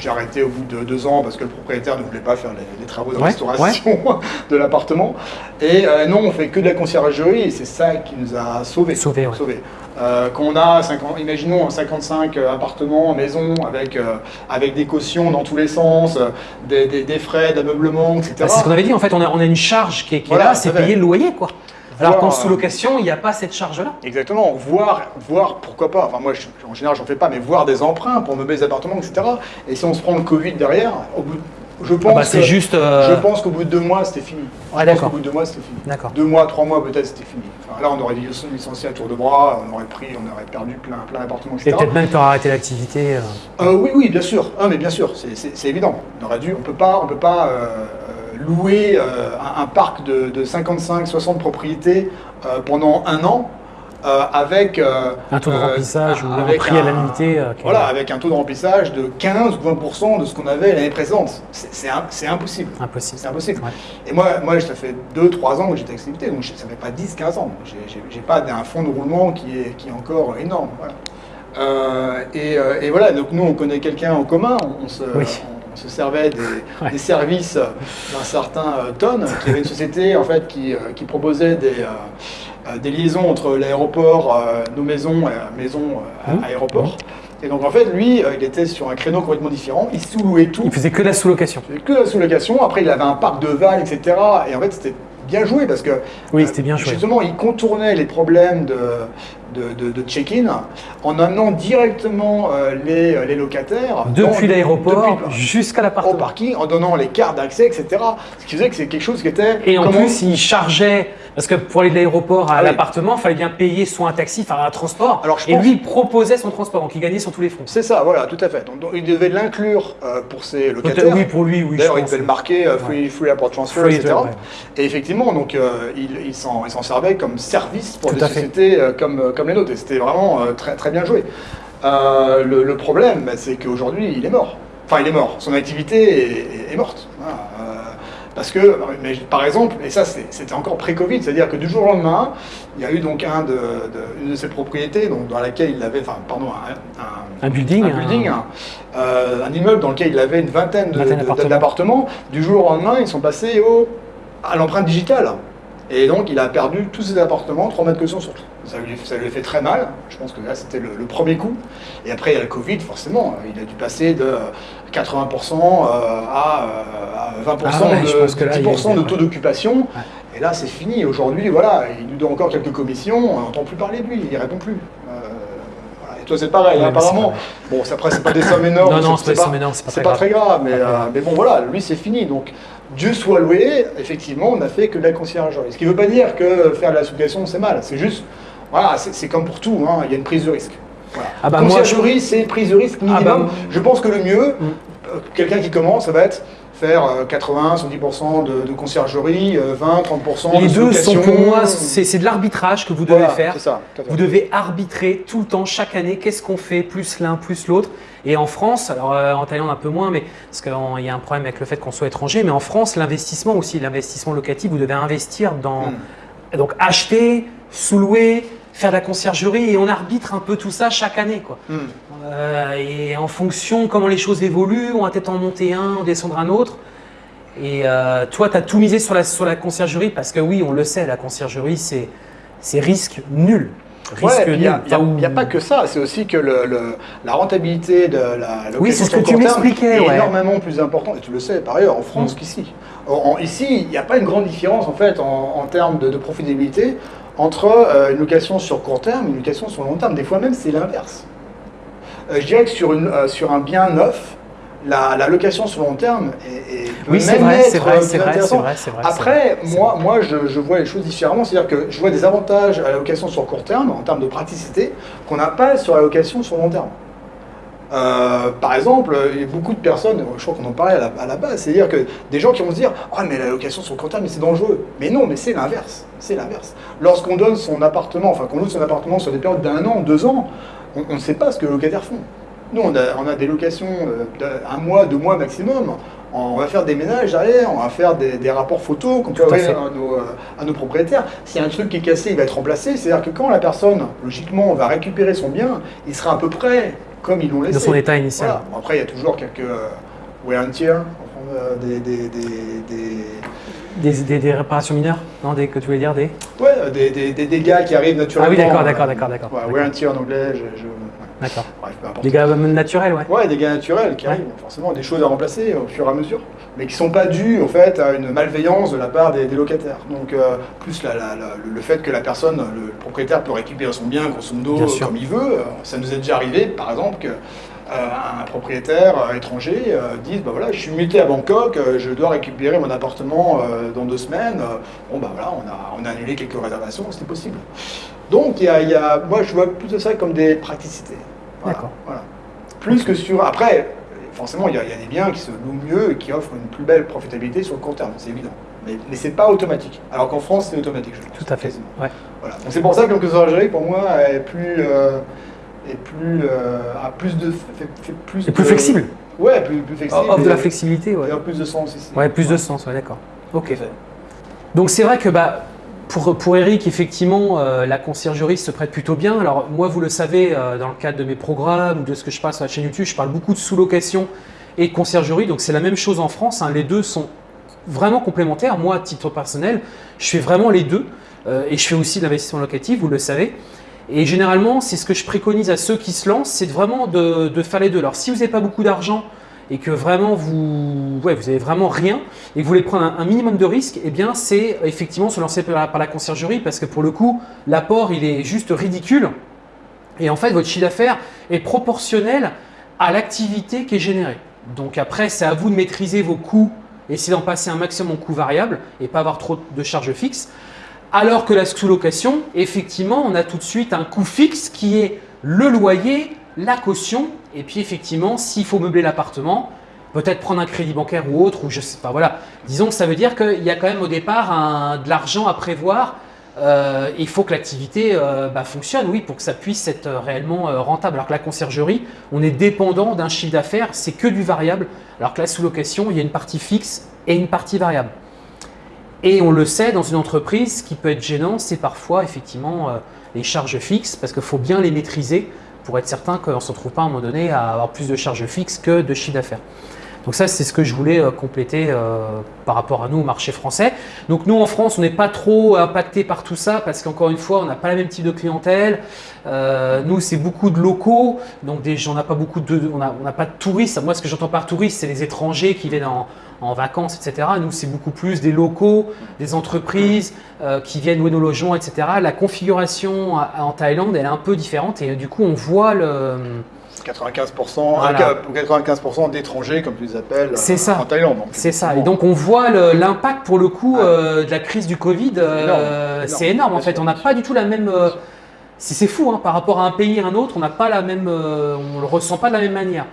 J'ai arrêté au bout de deux ans parce que le propriétaire ne voulait pas faire les, les travaux de Ouais, restauration [LAUGHS] de l'appartement. Et euh, non, on fait que de la conciergerie et c'est ça qui nous a sauvés. Sauvés, ouais. Sauvés. Euh, quand on a, 50 imaginons, 55 appartements, maisons avec, euh, avec des cautions dans tous les sens, euh, des, des- des frais d'ameublement, etc. Bah, c'est ce qu'on avait dit, en fait, on a, on a une charge qui est, qui est là, c'est payer le loyer, quoi. Alors qu'en euh, sous-location, il n'y a pas cette charge-là. Exactement, voir, voir pourquoi pas. Enfin, moi, je- en général, j'en fais pas, mais voir des emprunts pour meubler les appartements, etc. Et si on se prend le Covid derrière, au bout, je pense, Ah bah, que- juste. euh, je pense qu'au bout de deux mois, c'était fini. Ouais, pense d'accord. qu'au bout de deux mois, c'était fini. D'accord. Deux mois, trois mois, peut-être, c'était fini. Enfin, là, on aurait licencié à tour de bras, on aurait pris, on aurait perdu plein, plein d'appartements, Et etc. peut-être même que tu auras arrêté l'activité. euh. Euh, oui, oui, bien sûr. Ah, mais bien sûr, c'est- évident. On aurait dû, on peut pas, on peut pas louer euh, un, un parc de, de 55-60 propriétés euh, pendant un an euh, avec euh, Un taux de euh, remplissage ou un avec prix à Voilà, avec un taux de remplissage de 15 ou 20% de ce qu'on avait l'année précédente. C'est un- impossible. Impossible. C'est impossible. Ouais. Et moi, moi, ça fait 2-3 ans que j'étais activité, donc ça fait pas 10-15 ans. J'ai- J'ai j'ai pas un fonds de roulement qui est, qui est encore énorme. Voilà. Et, et voilà, donc nous, on connaît quelqu'un en commun, on, on se, Oui. on, se servait des, [LAUGHS] Ouais. des services d'un certain euh, Ton, qui avait une société en fait qui, euh, qui proposait des, euh, euh, des liaisons entre l'aéroport, nos maisons, maisons euh, Mmh. aéroport. Et donc en fait, lui, il était sur un créneau complètement différent, il sous-louait tout. Il faisait que la sous-location. Il faisait que la sous-location. Après, il avait un parc de vannes, etc. Et en fait, c'était bien joué parce que Oui, c'était bien joué. Justement, il contournait les problèmes de, de, de- de check-in en amenant directement euh, les, les locataires Depuis l'aéroport jusqu'à au l'appartement. parking, en donnant les cartes d'accès, etc. Ce qui faisait que c'est quelque chose qui était. Et en comment- plus, il chargeait, parce que pour aller de l'aéroport à Ah l'appartement, il fallait bien payer soit un taxi, enfin un transport. Alors, je et pense- lui, il proposait son transport, donc il gagnait sur tous les fronts. C'est ça, voilà, tout à fait. Donc, donc, il devait l'inclure euh, pour ses locataires. Oui, pour lui, oui. D'ailleurs, il devait le marquer euh, free, free airport transfer, Free, etc. Et effectivement, donc, euh, il, il s'en servait comme service pour Tout des sociétés euh, comme, euh, comme les nôtres. Et c'était vraiment euh, très, très bien joué. Euh, le, le problème, bah, c'est qu'aujourd'hui, il est mort. Enfin, il est mort. Son activité est, morte. Euh, parce que, mais, par exemple, et ça c'était encore pré-Covid, c'est-à-dire que du jour au lendemain, il y a eu donc un de, de- une de ses propriétés donc, dans laquelle il avait, enfin, pardon, un- un, Un building. un building, hein, euh, un immeuble dans lequel il avait une vingtaine d'appartements. Du jour au lendemain, ils sont passés au, à l'empreinte digitale. Et donc, il a perdu tous ses appartements, 3 mètres de caution sur tout. Ça lui, ça lui a fait très mal. Je pense que là, c'était le, le premier coup. Et après, il y a le Covid, forcément. Il a dû passer de 80% euh, à, euh, à 20% Ah ouais, je de, pense que là, il y a 10% de taux d'occupation. Et là, c'est fini. Aujourd'hui, voilà, il nous donne encore quelques commissions, on n'entend plus parler de lui, il répond plus. Euh, voilà. Et toi, c'est pareil, Ouais, hein, apparemment. Bon, après, c'est pas des sommes énormes. Non, non, c'est pas des sommes énormes, c'est pas très pas très grave, mais, euh, mais bon, voilà, lui, c'est fini. Donc, Dieu soit loué, effectivement, on n'a fait que de la conciergerie. Ce qui ne veut pas dire que faire de la sous-location, c'est mal. C'est juste, voilà, c'est comme pour tout, hein, il y a une prise de risque. Voilà. Ah bah, conciergerie, c'est prise de risque minimum. Ah bah, je pense que le mieux, Mm. euh, quelqu'un qui commence, ça va être faire euh, 80, 70% de, de conciergerie, euh, 20, 30% Les de deux sont pour moi, c'est de l'arbitrage que vous devez Voilà, faire. Ça. Vous devez arbitrer tout le temps, chaque année, qu'est-ce qu'on fait, plus l'un, plus l'autre. Et en France, alors euh, en Thaïlande un peu moins, mais parce qu'il y a un problème avec le fait qu'on soit étranger, mais en France, l'investissement aussi, l'investissement locatif, vous devez investir dans Mm. donc acheter, sous-louer, faire de la conciergerie, et on arbitre un peu tout ça chaque année, quoi. Mm. Euh, et en fonction comment les choses évoluent, on va peut-être en monter un, en descendre un autre. Et euh, toi, tu as tout misé sur la, sur la conciergerie parce que oui, on le sait, la conciergerie, c'est risque nul. Ouais, il n'y a, nul. il y a- pas que ça, c'est aussi que le- le- la rentabilité de la location Oui, c'est ce que tu m'expliquais, ouais. énormément plus importante, et tu le sais par ailleurs, en France Mm. qu'ici. Ici, il n'y a pas une grande différence en fait en, en termes de, de profitabilité entre euh, une location sur court terme et une location sur long terme. Des fois même, c'est l'inverse. Euh, je dirais que sur, une, euh, sur un bien neuf, la, la location sur long terme est, est- Oui, c'est même vrai, être, c'est vrai, plus c'est vrai, vrai, Après, moi, moi je, je vois les choses différemment. C'est-à-dire que je vois des avantages à la location sur court terme, en termes de praticité, qu'on n'a pas sur la location sur long terme. Euh, par exemple, il y a beaucoup de personnes, je crois qu'on en parlait à la, à la base, c'est-à-dire que des gens qui vont se dire Ah, mais la location sur court terme, mais c'est dangereux. Mais non, mais c'est l'inverse. C'est l'inverse. Lorsqu'on donne son appartement, enfin qu'on loue son appartement sur des périodes d'un an, deux ans, on ne sait pas ce que les locataires font. Nous, on a, on a des locations euh, d'un mois, deux mois maximum. On va faire des ménages derrière, on va faire des, des rapports photos qu'on peut à nos, euh, à nos propriétaires. S'il y a un truc qui est cassé, il va être remplacé. C'est-à-dire que quand la personne, logiquement, va récupérer son bien, il sera à peu près comme ils l'ont laissé. De son état initial. Voilà. Après, il y a toujours quelques euh, wear and tear, euh, des, des, des, des- Des, des- des réparations mineures Non, des, que tu voulais dire des? Ouais, euh, des, des- des dégâts qui arrivent naturellement. Ah oui, d'accord, d'accord, d'accord, d'accord. ouais, wear and tear en anglais, je. D'accord. Des gars naturels, ouais. Ouais, des dégâts naturels qui Ouais. arrivent, forcément, des choses à remplacer au fur et à mesure, mais qui ne sont pas dus en fait à une malveillance de la part des, des locataires. Donc, euh, plus la- la- la- le fait que la personne, le propriétaire peut récupérer son bien grosso modo comme il veut, euh, ça nous est déjà arrivé, par exemple, que un propriétaire étranger euh, dise bah voilà, je suis muté à Bangkok, euh, je dois récupérer mon appartement euh, dans deux semaines. Bon bah voilà, on a, on a annulé quelques réservations, c'était possible. Donc il y a, il y a- moi je vois plus de ça comme des praticités. Voilà, D'accord. Voilà. Plus que sur. Après, forcément, il y, a, il y a des biens qui se louent mieux et qui offrent une plus belle profitabilité sur le court terme, c'est évident. Mais, mais c'est pas automatique. Alors qu'en France, c'est automatique, je pense. Tout à fait. Ouais. Voilà. Donc c'est pour ça que le conciergerie, pour moi, est plus. euh, est plus. euh, a plus de. Fait, fait plus Et plus de- flexible. Ouais, plus, plus flexible. Offre de et- la flexibilité, ouais. Et en plus de sens ici. Ouais, plus de sens, ouais, d'accord. Ok. Donc c'est vrai que bah, pour, pour Eric, effectivement, euh, la conciergerie se prête plutôt bien. Alors moi, vous le savez, euh, dans le cadre de mes programmes ou de ce que je passe sur la chaîne YouTube, je parle beaucoup de sous-location et de conciergerie. Donc c'est la même chose en France. hein. Les deux sont vraiment complémentaires. Moi, à titre personnel, je fais vraiment les deux. Euh, et je fais aussi de l'investissement locatif, vous le savez. Et généralement, c'est ce que je préconise à ceux qui se lancent, c'est vraiment de, faire les deux. Alors si vous n'avez pas beaucoup d'argent et que vraiment vous, vous avez vraiment rien et que vous voulez prendre un, minimum de risque, eh bien c'est effectivement se lancer par la, par conciergerie parce que pour le coup, l'apport il est juste ridicule et en fait votre chiffre d'affaires est proportionnel à l'activité qui est générée. Donc après, c'est à vous de maîtriser vos coûts, essayer d'en passer un maximum en coûts variables et pas avoir trop de charges fixes. Alors que la sous-location, effectivement, on a tout de suite un coût fixe qui est le loyer, la caution, et puis effectivement, s'il faut meubler l'appartement, peut-être prendre un crédit bancaire ou autre, ou je sais pas, voilà. Disons que ça veut dire qu'il y a quand même au départ de l'argent à prévoir. Euh, il faut que l'activité euh, bah, fonctionne, oui, pour que ça puisse être euh, réellement rentable. Alors que la conciergerie, on est dépendant d'un chiffre d'affaires, c'est que du variable. Alors que la sous-location, il y a une partie fixe et une partie variable. Et on le sait, dans une entreprise, ce qui peut être gênant, c'est parfois effectivement euh, les charges fixes, parce qu'il faut bien les maîtriser pour être certain qu'on ne se retrouve pas à un moment donné à avoir plus de charges fixes que de chiffre d'affaires. Donc ça, c'est ce que je voulais euh, compléter euh, par rapport à nous au marché français. Donc nous, en France, on n'est pas trop impacté par tout ça parce qu'encore une fois, on n'a pas le même type de clientèle. Nous, c'est beaucoup de locaux, donc on n'a pas beaucoup de, on n'a pas de touristes. Moi, ce que j'entends par touristes, c'est les étrangers qui viennent en, en vacances, etc. Nous, c'est beaucoup plus des locaux, des entreprises qui viennent louer nos logements, etc. La configuration en Thaïlande, elle est un peu différente et du coup, on voit le 95%, Voilà. 95% d'étrangers, comme tu les appelles, euh, en Thaïlande. C'est ça. Et donc on voit l'impact pour le coup Ah. euh, de la crise du Covid. euh, énorme, c'est énorme en fait. sûr, On n'a pas du tout la même. euh, c'est fou hein, par rapport à un pays à un autre. On n'a pas la même. euh, on le ressent pas de la même manière.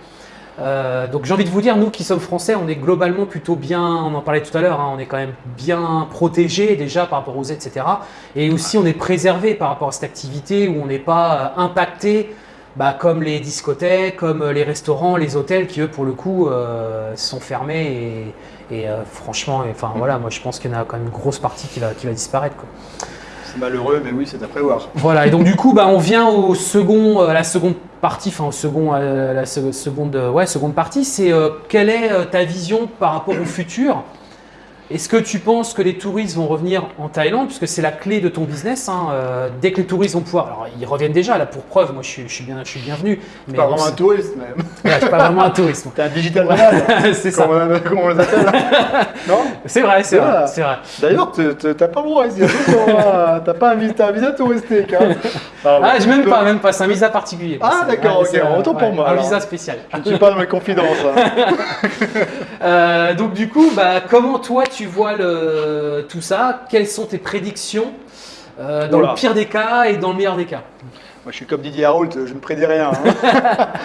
Euh, donc j'ai envie de vous dire, nous qui sommes français, on est globalement plutôt bien, on en parlait tout à l'heure, hein, on est quand même bien protégé déjà par rapport aux etc. Et aussi on est préservé par rapport à cette activité où on n'est pas euh, impacté bah, comme les discothèques, comme euh, les restaurants, les hôtels qui eux pour le coup sont fermés et, franchement, enfin voilà, moi je pense qu'il y en a quand même une grosse partie qui va, qui va disparaître. quoi. Malheureux, mais oui, c'est à prévoir. Voilà, et donc du coup, bah, on vient au second, euh, à la seconde partie, enfin au second, euh, la se- seconde, euh, ouais, seconde partie, c'est quelle est ta vision par rapport au futur? Est-ce que tu penses que les touristes vont revenir en Thaïlande, puisque c'est la clé de ton business hein, euh, Dès que les touristes vont pouvoir, alors ils reviennent déjà, là pour preuve, moi je suis, je suis bien, je suis bienvenu. Mais Pas vraiment un touriste, même. Ouais, [LAUGHS] je suis pas vraiment un touriste. T'es un digital nomade. [LAUGHS] c'est ça. Comment on, comment on les appelle [LAUGHS] Non C'est vrai, c'est vrai, Ah. c'est vrai. D'ailleurs, t'as pas le droit ici. hein. T'as pas un visa, un visa touristique. Hein. Ah, je même pas, même pas, c'est un visa particulier. Ah, d'accord, ok, c'est, euh, autant pour moi, Un alors. visa spécial. Je ne suis pas dans mes confidences. hein. Euh, donc du coup, bah, comment toi tu vois le, tout ça Quelles sont tes prédictions euh, dans le pire des cas et dans le meilleur des cas? Moi, je suis comme Didier Harold, je ne prédis rien. hein. [LAUGHS]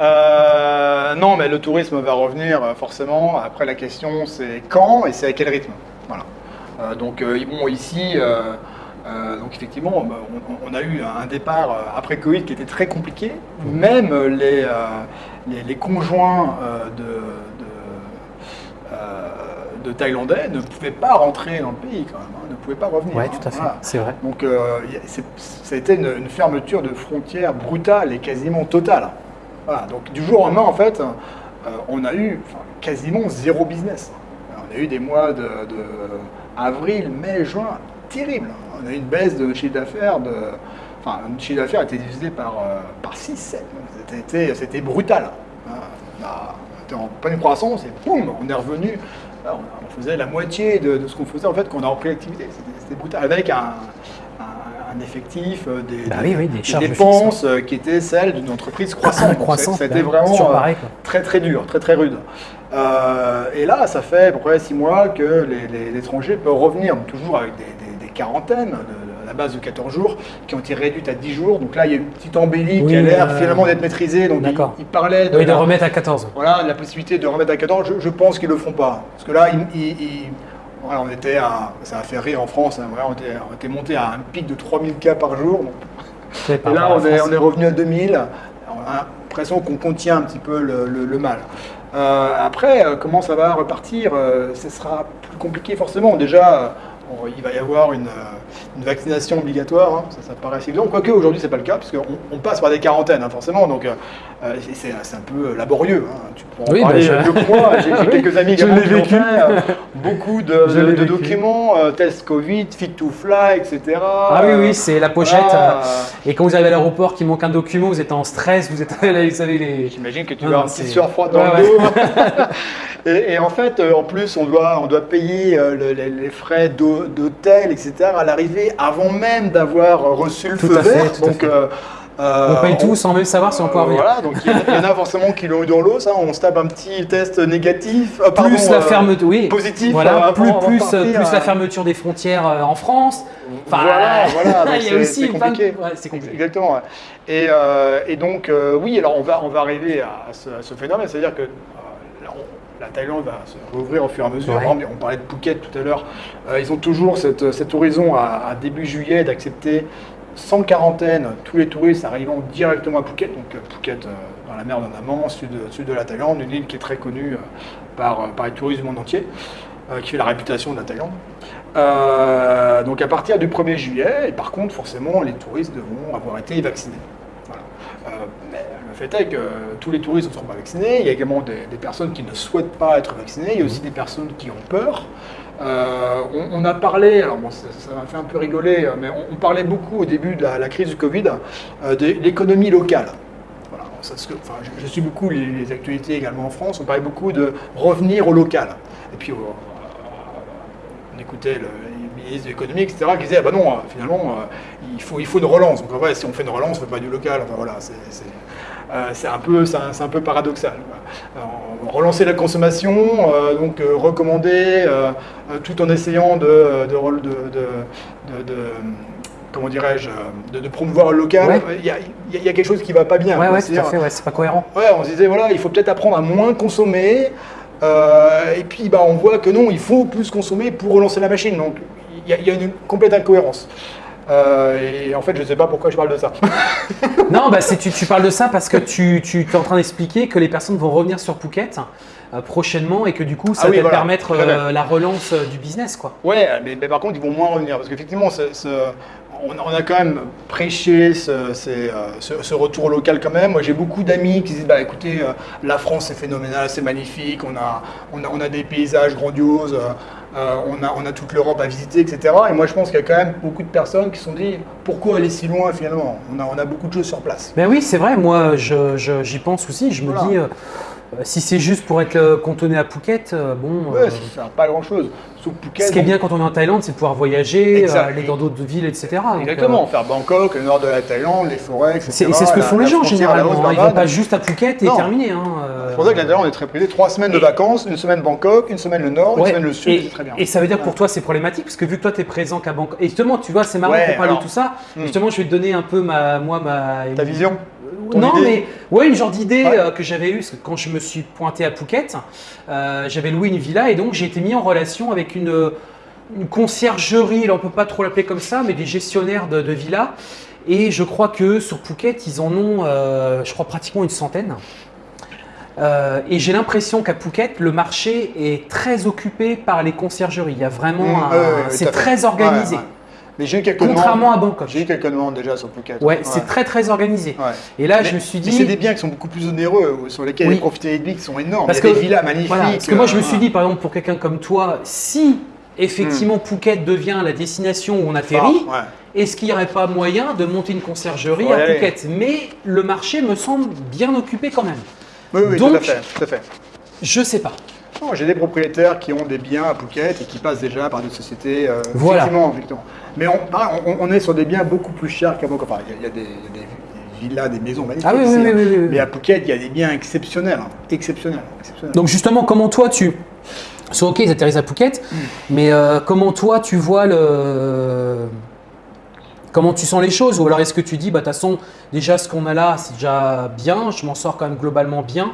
Euh, non, mais le tourisme va revenir euh, forcément. Après, la question, c'est quand et c'est à quel rythme. Voilà. Euh, donc, bon, ici, donc effectivement, on, on a eu un départ après Covid qui était très compliqué. Même euh, les, les, les conjoints de, de Thaïlandais ne pouvaient pas rentrer dans le pays quand même, hein, ne pouvaient pas revenir. Hein. tout à fait, Voilà. c'est vrai. Donc euh, ça a été une, une fermeture de frontières brutale et quasiment totale. Voilà, donc du jour au lendemain, en fait, euh, on a eu enfin, quasiment zéro business. On a eu des mois de, de avril, mai, juin, terribles. On a eu une baisse de chiffre d'affaires de... Enfin, le chiffre d'affaires a été divisé par, euh, par 6, 7. C'était, brutal. Hein, On, a- était en pleine croissance et boum, on est revenu. On faisait la moitié de, de ce qu'on faisait en fait quand on a repris l'activité. C'était, brutal. Avec un, effectif, euh, des, Bah des- oui, oui, des des charges dépenses euh, qui étaient celles d'une entreprise croissante. Donc, Croissant, c'est- C'était bah, vraiment euh, très très dur, très très rude. Euh, et là, ça fait à peu près six mois que les, les- les étrangers peuvent revenir, toujours avec des, des- quarantaines, base de 14 jours, qui ont été réduites à 10 jours. Donc là, il y a une petite embellie Oui, qui a l'air euh, finalement d'être maîtrisée. Donc il, parlait de, Oui, de la, remettre à 14. voilà, de la possibilité de remettre à 14. Je, je pense qu'ils ne le feront pas. Parce que là, ils- ils- ils- voilà, on était à, ça a fait rire en France, hein, voilà, on, était, on était monté à un pic de 3000 cas par jour. Donc, et là, on est, France. on est revenu à 2000. On a l'impression qu'on contient un petit peu le, le- le mal. Euh, après, euh, comment ça va repartir Ce sera plus compliqué forcément. Déjà, on- il va y avoir une, une vaccination obligatoire. hein. Ça, ça paraît assez évident. Quoique aujourd'hui, c'est pas le cas, puisqu'on on passe par des quarantaines, hein, forcément. Donc, euh, euh, c'est- un peu laborieux. hein. Tu peux en Oui, parler bah, je- mieux que moi. J'ai Oui, quelques amis qui l'ont vécu. euh, beaucoup de, [LAUGHS] documents, euh, test Covid, fit to fly, etc. Ah oui, oui, c'est la pochette. Euh, Et quand vous arrivez à l'aéroport, qu'il manque un document, vous êtes en stress, vous êtes [LAUGHS] vous savez les. J'imagine que tu Non, vas non, c'est- sueur froide dans Ouais, le dos. [LAUGHS] et, et en fait, euh, en plus, on doit, on doit payer euh, le- les, les frais d'hô- d'hôtel, etc. à l'arrivée avant même d'avoir reçu le Tout feu à fait, vert. tout à donc, fait. euh, euh, On paye tout sans même savoir si on peut euh, revenir. Voilà, donc il y, en a- il y en a forcément qui l'ont eu dans l'eau, ça. On se tape un petit test négatif. euh, pardon, plus la euh, fermeture, oui. positif, Voilà, euh, plus, avant plus, partir, plus euh, la fermeture des frontières euh, en France. Enfin, voilà, [LAUGHS] voilà. il y a aussi de- compliqué. ouais, c'est compliqué. Exactement. ouais. Et, euh, et donc, euh, oui, alors on va, on va arriver à ce, à ce phénomène, c'est-à-dire que euh, on- la Thaïlande va se rouvrir au fur et à mesure. Ouais. On parlait de Phuket tout à l'heure. Euh, ils ont toujours cette, cet horizon à, à début juillet d'accepter sans quarantaine tous les touristes arrivant directement à Phuket. Donc euh, Phuket euh, dans la mer d'Andaman, sud, sud de la Thaïlande, une île qui est très connue par, par les touristes du monde entier, qui fait la réputation de la Thaïlande. Euh, donc à partir du 1er juillet, et par contre forcément les touristes devront avoir été vaccinés. Voilà. Euh, mais Le fait est que tous les touristes ne sont pas vaccinés. Il y a également des, des personnes qui ne souhaitent pas être vaccinées. Il y a aussi des personnes qui ont peur. Euh, on, on a parlé, alors bon, ça m'a fait un peu rigoler, euh, mais on, on parlait beaucoup au début de la, la crise du Covid euh, de l'économie locale. Voilà, ça, enfin, je, je suis beaucoup les, les actualités également en France. On parlait beaucoup de revenir au local. Et puis, euh, on écoutait le, les ministres de l'économie, etc., qui disaient, ah bah non, euh, finalement, euh, il, faut, il faut une relance. Donc en vrai, si on fait une relance, on ne fait pas du local. Enfin voilà, c'est c'est, euh, c'est un, peu- un, peu paradoxal. Alors, relancer la consommation, euh, donc euh, recommander, euh, euh, tout en essayant de, de, comment dirais-je, euh, de, de promouvoir le local. Ouais. Il y, a, y y quelque chose qui ne va pas bien. Ouais, ouais, tout à C'est-à-dire, fait, ouais, c'est pas cohérent. Ouais, on se disait, voilà, il faut peut-être apprendre à moins consommer. euh, et puis, bah, on voit que non, il faut plus consommer pour relancer la machine. Donc, il y, a- il y a une complète incohérence. Euh, et en fait, je ne sais pas pourquoi je parle de ça. [LAUGHS] Non, bah, tu, tu parles de ça parce que tu, tu es en train d'expliquer que les personnes vont revenir sur Phuket euh, prochainement et que du coup, ça Ah oui, va voilà, permettre euh, la relance du business. quoi. Ouais, mais, mais par contre, ils vont moins revenir. Parce qu'effectivement, on, a quand même prêché ce, ces, ce- ce retour local quand même. Moi, j'ai beaucoup d'amis qui disent, bah écoutez, la France c'est phénoménal, c'est magnifique, on a, on, a, on a des paysages grandioses, euh, on, a, on a toute l'Europe à visiter, etc. Et moi, je pense qu'il y a quand même beaucoup de personnes qui se sont dit, pourquoi aller si loin finalement? On a, on a beaucoup de choses sur place. Ben oui, c'est vrai, moi je- je- j'y pense aussi. Je me Voilà. dis, euh, si c'est juste pour être euh, cantonné à Phuket, euh, bon. Ouais, euh, ça sert pas grand chose. Sauf Phuket. ce qui est bien quand on est en Thaïlande, c'est de pouvoir voyager, Exact. euh, aller dans d'autres villes, etc. Donc, Exactement, euh, faire Bangkok, le nord de la Thaïlande, les forêts, etc. c'est ce que la- font les gens généralement. hein. Ils vont Haute-Barbade. pas juste à Phuket et Non. terminer. hein, euh, C'est pour ça que la Thaïlande est très prisée. Trois semaines de vacances, une semaine Bangkok, une semaine le nord, une semaine le sud, c'est très bien. et ça veut dire que pour toi c'est problématique parce que vu que toi tu es présent qu'à Bangkok. Et justement, tu vois, c'est marrant Ouais, qu'on parle alors, de tout ça. hmm. Justement, je vais te donner un peu ma, moi, ma. Ta vision ton Non, idée mais ouais, une genre d'idée Ouais. euh, que j'avais eue parce que quand je me suis pointé à Phuket, euh, j'avais loué une villa et donc j'ai été mis en relation avec une, une conciergerie. Là, on peut pas trop l'appeler comme ça, mais des gestionnaires de, de villas. Et je crois que sur Phuket, ils en ont, euh, je crois, pratiquement une centaine. Euh, et j'ai l'impression qu'à Phuket, le marché est très occupé par les conciergeries. Il y a vraiment, Mmh, ouais, c'est très organisé. Ouais, ouais. Mais j'ai eu quelques Contrairement demandes. à Bangkok. J'ai eu quelques demandes déjà sur Phuket. Ouais, c'est très très organisé. Ouais. Et là, Mais- je me suis mais dit. c'est des biens qui sont beaucoup plus onéreux, sur lesquels Oui. les profitabilités qui sont énormes. Parce Il y a que- des villas magnifiques. Voilà, parce que moi je me euh, suis dit, par exemple, pour quelqu'un comme toi, si effectivement Phuket devient la destination où on atterrit, ah, ouais. est-ce qu'il n'y aurait pas moyen de monter une conciergerie à. Phuket? Mais le marché me semble bien occupé quand même. Oui, oui, Donc- tout à fait. Tout à fait. Je sais pas. Non, J'ai des propriétaires qui ont des biens à Phuket et qui passent déjà par des sociétés. euh, Voilà. Effectivement, effectivement. Mais on, pareil, on, on est sur des biens beaucoup plus chers qu'à Bangkok. Enfin, il y a- il y, a des- villas, des maisons magnifiques. Ah oui, oui, ici, oui, hein. oui, oui, oui. Mais à Phuket, il y a des biens exceptionnels. hein. Exceptionnels. exceptionnels. Donc justement, comment toi tu... C'est ok, ils atterrissent à Phuket, Hmm. mais euh, comment toi tu vois le... Comment tu sens les choses? Ou alors est-ce que tu dis, bah de toute façon, déjà ce qu'on a là, c'est déjà bien, je m'en sors quand même globalement bien,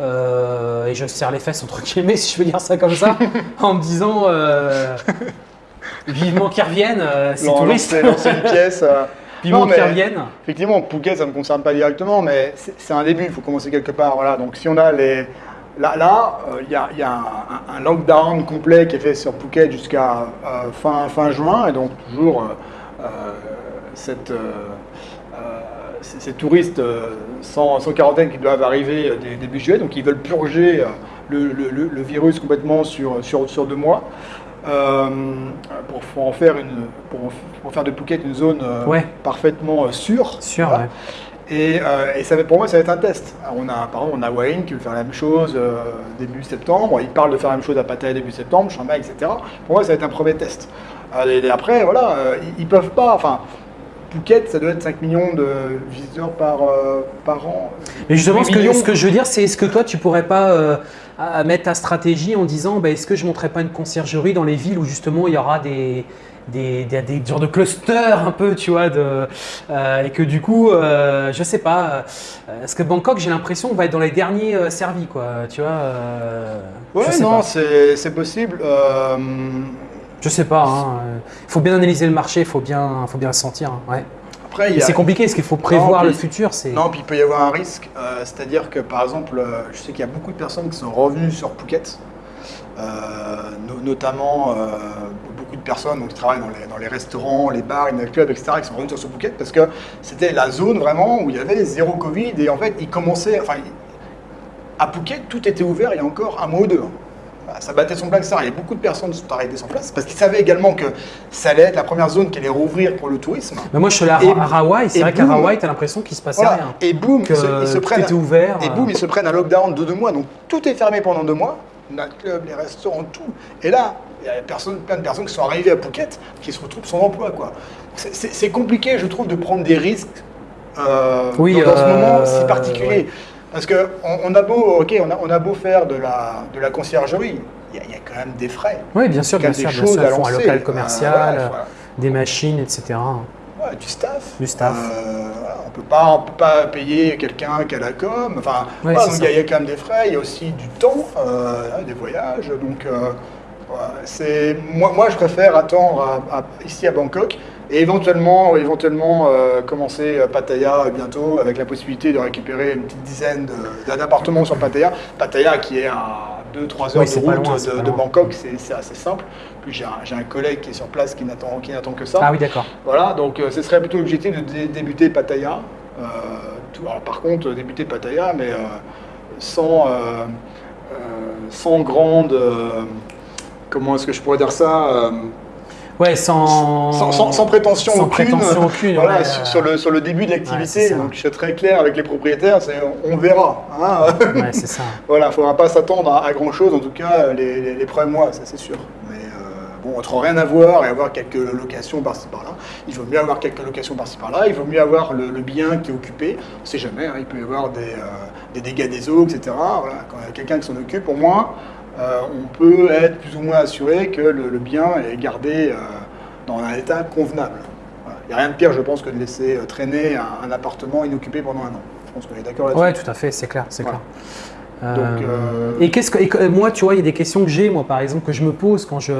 euh, et je serre les fesses entre guillemets, [LAUGHS] si je veux dire ça comme ça, en me disant, euh, vivement qu'ils reviennent, euh, ces touristes, lancer- une [LAUGHS] pièce. euh, vivement qu'ils reviennent. Effectivement, Phuket, ça ne me concerne pas directement, mais c'est un début, il faut commencer quelque part. Voilà. Donc si on a les... Là, là, il y a, y a un, lockdown complet qui est fait sur Phuket jusqu'à fin, fin juin, et donc toujours cette, ces, ces touristes euh, sans, sans quarantaine qui doivent arriver euh, dé- début juillet, donc ils veulent purger euh, le, le- le- le virus complètement sur, sur, sur deux mois. euh, pour, pour en faire une, pour, pour faire de Phuket une zone euh, Ouais. parfaitement euh, sûre. Sûr, Voilà. ouais. Et, euh, et ça va- pour moi, ça va être un test. Alors, on a, par exemple, on a Wayne qui veut faire la même chose euh, début septembre. Il parle de faire la même chose à Pattaya début septembre, Chiang etc. Pour moi, ça va être un premier test. Euh, et, après, voilà, euh, ils, ils peuvent pas. Enfin, Phuket, ça doit être 5 millions de visiteurs par, euh, par an. Mais justement, 8 ce que, millions. ce que je veux dire, c'est est-ce que toi, tu pourrais pas euh, à- mettre ta stratégie en disant, bah, est-ce que je ne pas une conciergerie dans les villes où justement il y aura des, des, des, des genres de clusters un peu, tu vois, de, euh, et que du coup, euh, je sais pas, euh, parce que Bangkok, j'ai l'impression va être dans les derniers servis, quoi, tu vois. euh, Ouais, non, c'est possible. Je sais pas. hein, Il faut bien analyser le marché, il faut bien, faut bien le sentir. hein, ouais. après, a, c'est compliqué, parce qu'il faut prévoir puis- le futur. C'est Non, puis il peut y avoir un risque, euh, c'est-à-dire que par exemple, euh, je sais qu'il y a beaucoup de personnes qui sont revenues sur Phuket Euh, no- notamment beaucoup de personnes donc, qui travaillent dans les, dans les restaurants, les bars, les nightclubs, etc., qui sont revenus sur ce Phuket parce que c'était la zone vraiment où il y avait zéro Covid et en fait, ils commençaient. Enfin, à Phuket, tout était ouvert il y a encore un mois ou deux. hein. Voilà, Ça battait son plein ça. Il y a beaucoup de personnes qui sont arrêtées sur place parce qu'ils savaient également que ça allait être la première zone qui allait rouvrir pour le tourisme. Mais moi, je suis allé à, Et- à Hawaï. C'est et vrai qu'à. Hawaï, tu as l'impression qu'il se passait Voilà. rien. Et boum, ils se, ils se tout prennent. ouvert. Et boum, ils se prennent un lockdown de deux mois. Donc tout est fermé pendant deux mois. Nightclub, les restaurants, tout. Et là, il y a personne, plein de personnes qui sont arrivées à Phuket qui se retrouvent sans emploi. quoi. C'est- compliqué, je trouve, de prendre des risques euh, Oui, dans, dans ce euh, moment si particulier. ouais. Parce que on, a beau, ok, on a, on a beau faire de la, de la conciergerie, il y, a- il y a quand même des frais. Oui, bien sûr, bien des sûr. Bien choses sûr. à un lancer. local Euh, commercial, voilà, voilà. des machines, etc. Ouais, du staff. Du staff. Euh, on peut pas, on peut pas payer quelqu'un qui a la com. Enfin, Ouais, voilà, il y, a- ça. il y a quand même des frais. Il y a aussi du temps, euh, des voyages. Donc, euh, c'est moi, moi, je préfère attendre à- à- ici à Bangkok et éventuellement, éventuellement euh, commencer à Pattaya bientôt avec la possibilité de récupérer une petite dizaine d'appartements sur Pattaya. Pattaya qui est à 2-3 heures Oui, de route loin, de. Bangkok. C'est assez simple. Puis j'ai un, collègue qui est sur place qui n'attend que ça. Ah oui, d'accord. Voilà, donc euh, ce serait plutôt l'objectif de dé- débuter Pattaya. Euh, tout- alors, par contre, euh, débuter Pattaya, mais euh, sans, euh, euh, sans grande. euh, comment est-ce que je pourrais dire ça euh, Ouais, sans... sans, sans- sans prétention sans aucune. prétention aucune, voilà, ouais, sur, euh, sur le, sur le début de l'activité. donc je serais très clair avec les propriétaires, c'est on, verra. hein. Ouais, c'est ça. [LAUGHS] Voilà, il ne faudra pas s'attendre à, à grand chose, en tout cas les, les- les premiers mois, ça c'est sûr. Mais euh, bon, entre rien avoir et avoir quelques locations par-ci par-là, il vaut mieux avoir quelques locations par-ci par-là, il vaut mieux avoir le, le bien qui est occupé. On ne sait jamais, hein, il peut y avoir des, euh, des dégâts des eaux, etc. Voilà, quand il y a quelqu'un qui s'en occupe, au moins, euh, on peut être plus ou moins assuré que le, le bien est gardé euh, dans un état convenable. Il n'y a rien de pire, je pense, que de laisser euh, traîner un, un appartement inoccupé pendant un an. Je pense qu'on est d'accord là-dessus. Ouais, tout à fait, c'est clair, c'est Voilà. clair. Donc, euh, Et qu'est-ce que et moi, tu vois, il y a des questions que j'ai, moi, par exemple, que je me pose quand je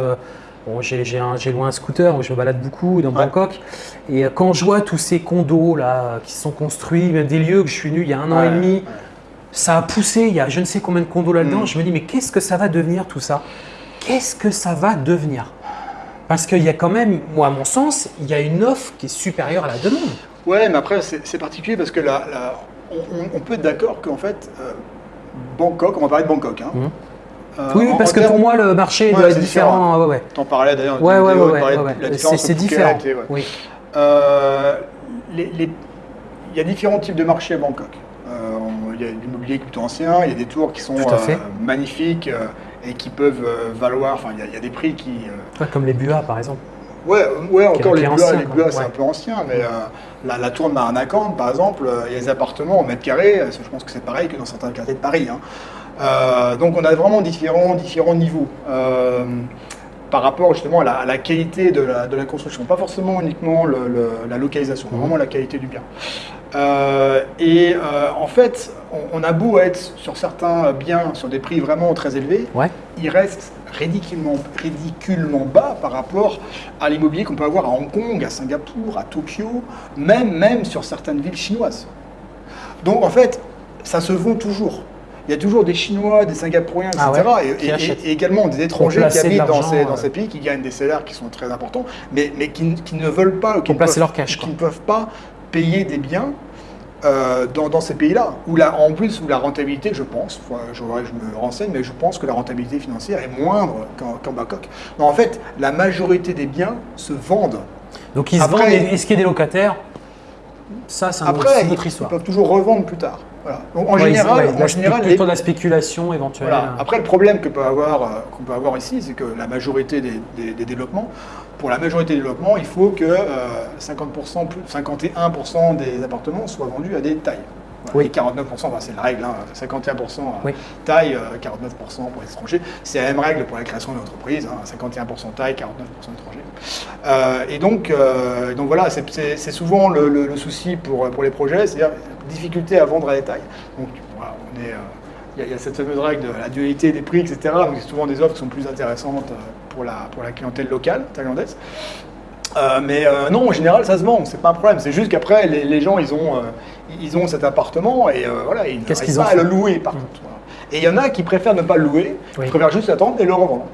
bon, j'ai j'ai un- scooter où je me balade beaucoup dans Ouais. Bangkok, et quand je vois tous ces condos là qui sont construits, même des lieux que je suis venu il y a un an et demi, ouais. Ça a poussé. Il y a je ne sais combien de condos là-dedans. Mm. Je me dis, mais qu'est-ce que ça va devenir tout ça? Qu'est-ce que ça va devenir? Parce qu'il y a quand même, moi, à mon sens, il y a une offre qui est supérieure à la demande. Ouais, mais après, c'est particulier parce que là, là, on, peut être d'accord qu'en fait, euh, Bangkok, on va parler de Bangkok. Hein, Mhm. Euh, oui, parce que pour moi, le marché Ouais, doit être différent. différent. Ouais, ouais. T'en parlais d'ailleurs Ouais, ouais, ouais, ouais, C'est différent. et-. Oui. Euh, les- les- Il y a différents types de marchés à Bangkok. Euh, on- Il y a de l'immobilier plutôt ancien, il y a des tours qui sont euh, magnifiques euh, et qui peuvent euh, valoir, enfin il y a- il y, a des prix qui... Ouais, comme les Buas, par exemple. Ouais, ouais encore les ancien, les. Buas, c'est Ouais. un peu ancien, mais la, la tour de Maranakan, par exemple, il y a des appartements au mètre carré, je pense que c'est pareil que dans certains quartiers de Paris. hein. Donc on a vraiment différents, différents niveaux par rapport justement à la, à la qualité de la, de la construction, pas forcément uniquement le- le- la localisation, Mhm. vraiment la qualité du bien. Euh, et euh, en fait, on, on a beau être sur certains biens sur des prix vraiment très élevés, Ouais. il reste ridiculement, ridiculement bas par rapport à l'immobilier qu'on peut avoir à Hong Kong, à Singapour, à Tokyo, même, même sur certaines villes chinoises. Donc en fait, ça se vend toujours. Il y a toujours des Chinois, des Singapouriens, etc. Ah ouais, et, également des étrangers qui habitent dans ces, dans euh. ces pays, qui gagnent des salaires qui sont très importants, mais, mais qui, qui ne veulent pas, qui ne peuvent- leur cash, qui ne peuvent pas payer des biens euh, dans, dans ces pays-là. Où la- en plus, où la rentabilité, je pense, je, je me renseigne, mais je pense que la rentabilité financière est moindre qu'en qu'en Bangkok. Non, en fait, la majorité des biens se vendent. Donc ils se Après- vendent. Est-ce qu'il y a des locataires? Ça, c'est un autre- Après, ils, autre ils histoire. peuvent toujours revendre plus tard. Voilà. Donc, en Ouais, ils- général, ouais, en la- général, les- plutôt de la spéculation éventuelle. Voilà. Après, le problème que peut avoir, euh, qu'on peut avoir ici, c'est que la majorité des, des- des développements, pour la majorité des développements, il faut que euh, 50%, plus 51% des appartements soient vendus à des tailles. Voilà. Oui. Et 49%, enfin, c'est la règle, hein, 51% à Oui. taille, euh, 49% pour les étrangers. C'est la même règle pour la création d'une entreprise, hein, 51% taille, 49% étrangers. Euh, et donc, euh, donc voilà, c'est- souvent le, le- le souci pour, pour les projets, c'est-à-dire difficulté à vendre à des tailles. Donc voilà, on est, euh, il y, a- il y a cette fameuse règle de la dualité des prix, etc. Donc c'est souvent des offres qui sont plus intéressantes euh, pour la, pour la clientèle locale thaïlandaise. Euh, mais euh, non, en général, ça se vend, c'est pas un problème. C'est juste qu'après, les, les gens, ils ont, euh, ils ont cet appartement et voilà, ils n'arrivent qu'ils pas à le louer, par Mm. contre. voilà. Et il y en a qui préfèrent ne pas le louer, Oui. qui préfèrent juste attendre et le revendre.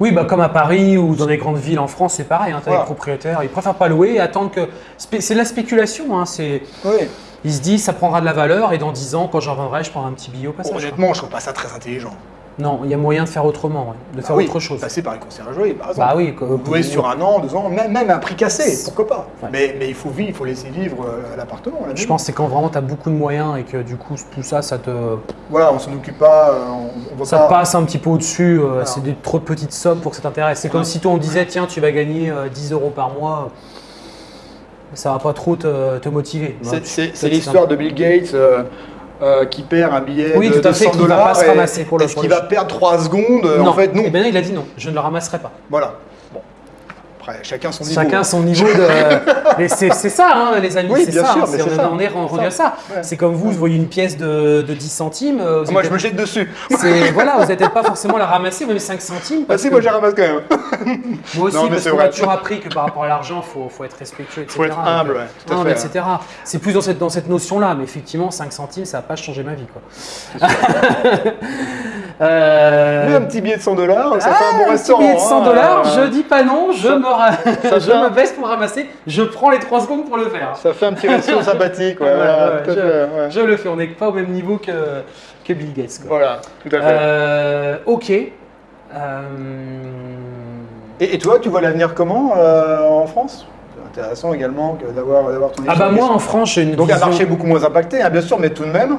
Oui, bah, comme à Paris ou dans les grandes villes en France, c'est pareil. Hein, t'as Voilà. les propriétaires, ils préfèrent pas louer et attendre que. C'est de la spéculation. Hein, c'est... Oui. Ils se disent, ça prendra de la valeur et dans 10 ans, quand j'en vendrai, je prendrai un petit billet au passage. honnêtement, je trouve pas ça très intelligent. Non, il y a moyen de faire autrement, ouais, de faire Ah oui, autre chose. Passer par une conciergerie, par exemple. Bah oui, que- Louer sur un an, deux ans, même, même un prix cassé, pourquoi pas. Ouais. Mais, mais il faut vivre, il faut laisser vivre euh, l'appartement. la Je pense que c'est quand vraiment tu as beaucoup de moyens et que du coup, tout ça, ça te, Voilà, on s'en occupe pas, euh, on, on va ça pas. passe un petit peu au-dessus. euh. C'est des trop petites sommes pour que ça t'intéresse. C'est comme si toi, on disait, tiens, tu vas gagner euh, 10 euros par mois. Ça va pas trop te, te motiver. C'est- l'histoire de Bill Gates euh, euh, qui perd un billet Oui, de, tout à fait, 100 qui va dollars. pas se ramasser pour le- Est-ce qu'il va perdre 3 secondes? Non. En fait, non. Eh non, il a dit non, je ne le ramasserai pas. Voilà. Après, chacun son niveau. Chacun son niveau de. [LAUGHS] Mais c'est ça, hein, les amis. Oui, c'est bien ça, sûr, hein, on, ça. on est à ça. Ouais. C'est comme vous, vous voyez une pièce de, de 10 centimes. euh, vous Moi, je me jette dessus. [LAUGHS] Voilà, vous n'êtes peut-être pas forcément la ramasser, même 5 centimes. Ah si, que- moi, j'ai ramasse quand même. [LAUGHS] Moi aussi, Non, parce qu'on a toujours appris que par rapport à l'argent, il faut, faut être respectueux, etc. Faut être humble, ouais, tout à Humble, fait, etc. C'est plus dans cette, dans cette notion-là, mais effectivement, 5 centimes, ça n'a pas changé ma vie. Quoi. Euh, Mais un petit billet de 100 dollars, ça ah, fait un bon petit restaurant. billet de 100 hein. dollars, je dis pas non, je, Ça- me, ra- [LAUGHS] je un- me baisse pour ramasser, je prends les 3 secondes pour le faire. Ça fait un petit resto [LAUGHS] sympathique. Ouais, voilà, je, fait, ouais. je le fais, on n'est pas au même niveau que, que Bill Gates. quoi. Voilà, tout à fait. Euh, ok. Euh, Et, et toi, tu vois l'avenir comment euh, en France? Intéressant également d'avoir ton Ah bah moi en France j'ai une Donc un marché beaucoup moins impacté, hein, bien sûr, mais tout de même,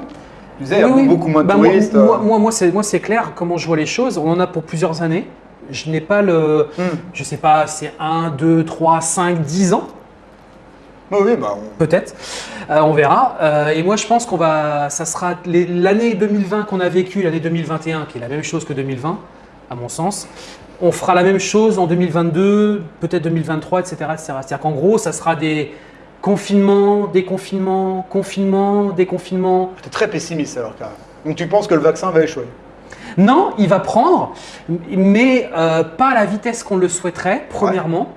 tu disais, il y a Oui, beaucoup moins de Bah, moi- touristes. Moi, euh. moi, moi, c'est, moi, c'est clair comment je vois les choses. On en a pour plusieurs années. Je n'ai pas le. Hmm. Je sais pas, c'est 1, 2, 3, 5, 10 ans, Oui, oui, bah, on- peut-être. Euh, on verra. Euh, et moi, je pense qu'on va. Ça sera l'année 2020 qu'on a vécue, l'année 2021, qui est la même chose que 2020, à mon sens. On fera la même chose en 2022, peut-être 2023, etc. etc. C'est-à-dire qu'en gros, ça sera des confinements, déconfinements, confinements, déconfinements. t'es très pessimiste alors quand même. Donc tu penses que le vaccin va échouer? Non, il va prendre, mais euh, pas à la vitesse qu'on le souhaiterait, premièrement.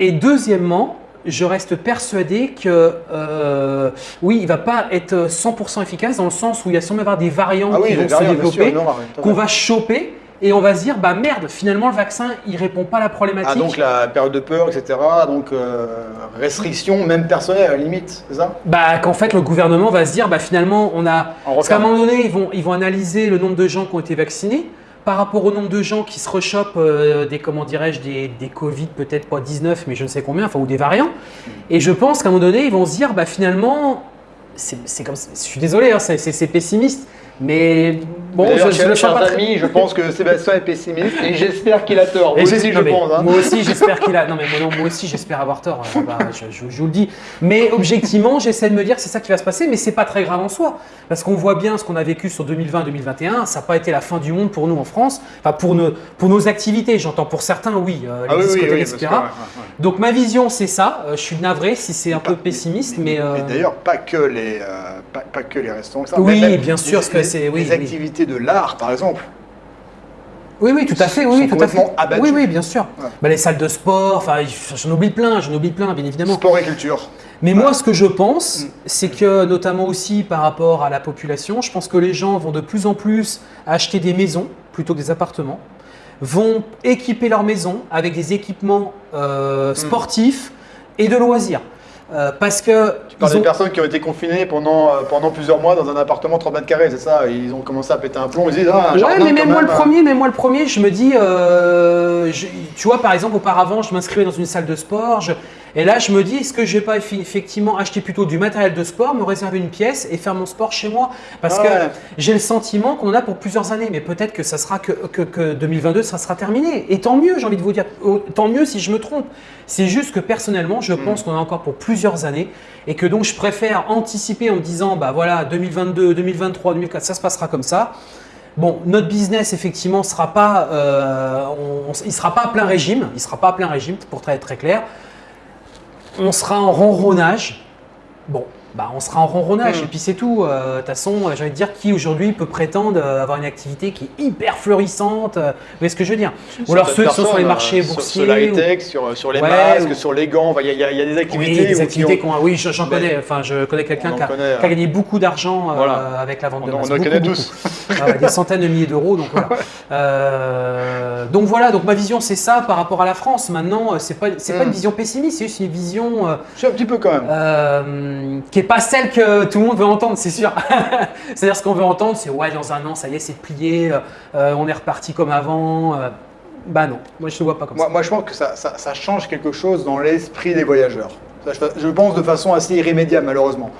Et deuxièmement, je reste persuadé que euh, oui, il va pas être 100% efficace dans le sens où il y a sûrement avoir des variants Ah oui, qui vont se variants, développer, qu'on va choper et on va se dire bah merde, finalement le vaccin il répond pas à la Ah, problématique. donc la période de peur, etc. Donc euh, restriction, même personnelle à la limite, c'est ça? Bah qu'en fait le gouvernement va se dire bah finalement on a On parce qu'à un moment donné ils vont ils vont analyser le nombre de gens qui ont été vaccinés par rapport au nombre de gens qui se rechopent euh, des comment dirais-je des, des Covid peut-être pas 19 mais je ne sais combien enfin ou des variants et je pense qu'à un moment donné ils vont se dire bah finalement c'est comme je suis désolé hein, c'est pessimiste mais bon je, je chers, le chers amis, je pense que Sébastien est pessimiste et j'espère qu'il a tort. Et Moi aussi, je mais pense. hein. Moi aussi, j'espère qu'il a. Non, mais moi, non, moi aussi, j'espère avoir tort. euh, bah, je, je- je vous le dis. Mais objectivement, j'essaie de me dire que c'est ça qui va se passer, mais c'est pas très grave en soi. Parce qu'on voit bien ce qu'on a vécu sur 2020-2021. Ça n'a pas été la fin du monde pour nous en France. Enfin, pour nos, pour nos activités. J'entends pour certains, oui, euh, les Ah oui, oui, discothèques, oui, etc. parce que, ouais, ouais, ouais. Donc, ma vision, c'est ça. Euh, je suis navré si c'est un peu pessimiste, mais. euh, Et d'ailleurs, pas que les, euh, pas, pas que les restaurants. ça, Oui, mais même bien sûr, les- parce que les- c'est- oui, les de l'art, par exemple. Oui, oui, tout à fait, oui, sont oui, tout à fait. abattus. Oui, oui, bien sûr. Ouais. Bah, les salles de sport, enfin, j'en oublie plein, j'en oublie plein, bien évidemment. Sport et culture. Mais moi, ce que je pense, Mm. c'est que notamment aussi par rapport à la population, je pense que les gens vont de plus en plus acheter des maisons plutôt que des appartements, vont équiper leur maison avec des équipements Mm. euh, sportifs et de loisirs. Euh, parce que Tu parles ont- des personnes qui ont été confinées pendant, euh, pendant plusieurs mois dans un appartement 30 mètres carrés, c'est ça Ils ont commencé à péter un plomb, ils se disent Ah, un Ouais, mais même moi même, le premier, même moi le premier, je me dis, euh, je- tu vois, par exemple, auparavant, je m'inscrivais dans une salle de sport, je- et là, je me dis, est-ce que je vais pas effectivement acheter plutôt du matériel de sport, me réserver une pièce et faire mon sport chez moi? Parce Ouais. que j'ai le sentiment qu'on en a pour plusieurs années, mais peut-être que ça sera que, que, que 2022, ça sera terminé. Et tant mieux, j'ai envie de vous dire, tant mieux si je me trompe. C'est juste que personnellement, je pense qu'on en a encore pour plusieurs années et que donc je préfère anticiper en me disant, bah voilà, 2022, 2023, 2024, ça se passera comme ça. Bon, notre business effectivement sera pas, euh, on- on- il sera pas à plein régime, il sera pas à plein régime pour être très, très clair. On sera en ronronnage. Bon, bah on sera en ronronnage Mm. et puis c'est tout. Euh, De toute façon, euh, j'ai envie de dire qui aujourd'hui peut prétendre euh, avoir une activité qui est hyper florissante. euh, Vous voyez ce que je veux dire? Ou alors ceux qui sont sur les marchés euh, boursiers. Sur la ou- high-tech, sur, sur les Ouais, masques, ou- sur les gants, il y, a- y y des activités. Oui, des où- qui activités ont- a. Oui, j'en connais. Enfin, je connais quelqu'un qui, a- connaît, qui a hein. gagné beaucoup d'argent euh, avec la vente On, de en- on masques. en connaît tous. Ouais, des centaines de milliers d'euros. Donc voilà. [LAUGHS] Euh, donc voilà, donc ma vision c'est ça par rapport à la France. Maintenant, euh, c'est pas c'est pas Mm. une vision pessimiste, c'est juste une vision euh, Je suis un petit peu quand même. euh, qui est pas celle que tout le monde veut entendre, c'est sûr. [LAUGHS] C'est-à-dire ce qu'on veut entendre, c'est ouais dans un an ça y est c'est plié, euh, on est reparti comme avant. euh. bah non, moi je ne vois pas comme Moi, ça. moi, je pense que ça, ça- ça change quelque chose dans l'esprit des voyageurs. Je, pense de façon assez irrémédiable, malheureusement.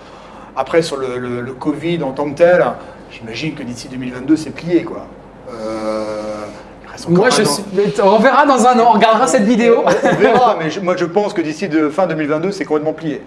Après, sur le, le- le Covid en tant que tel, j'imagine que d'ici 2022, c'est plié, quoi. Euh, Moi je suis, on verra dans un an, on regardera cette vidéo. On, verra, mais je- moi, je pense que d'ici fin 2022, c'est complètement plié.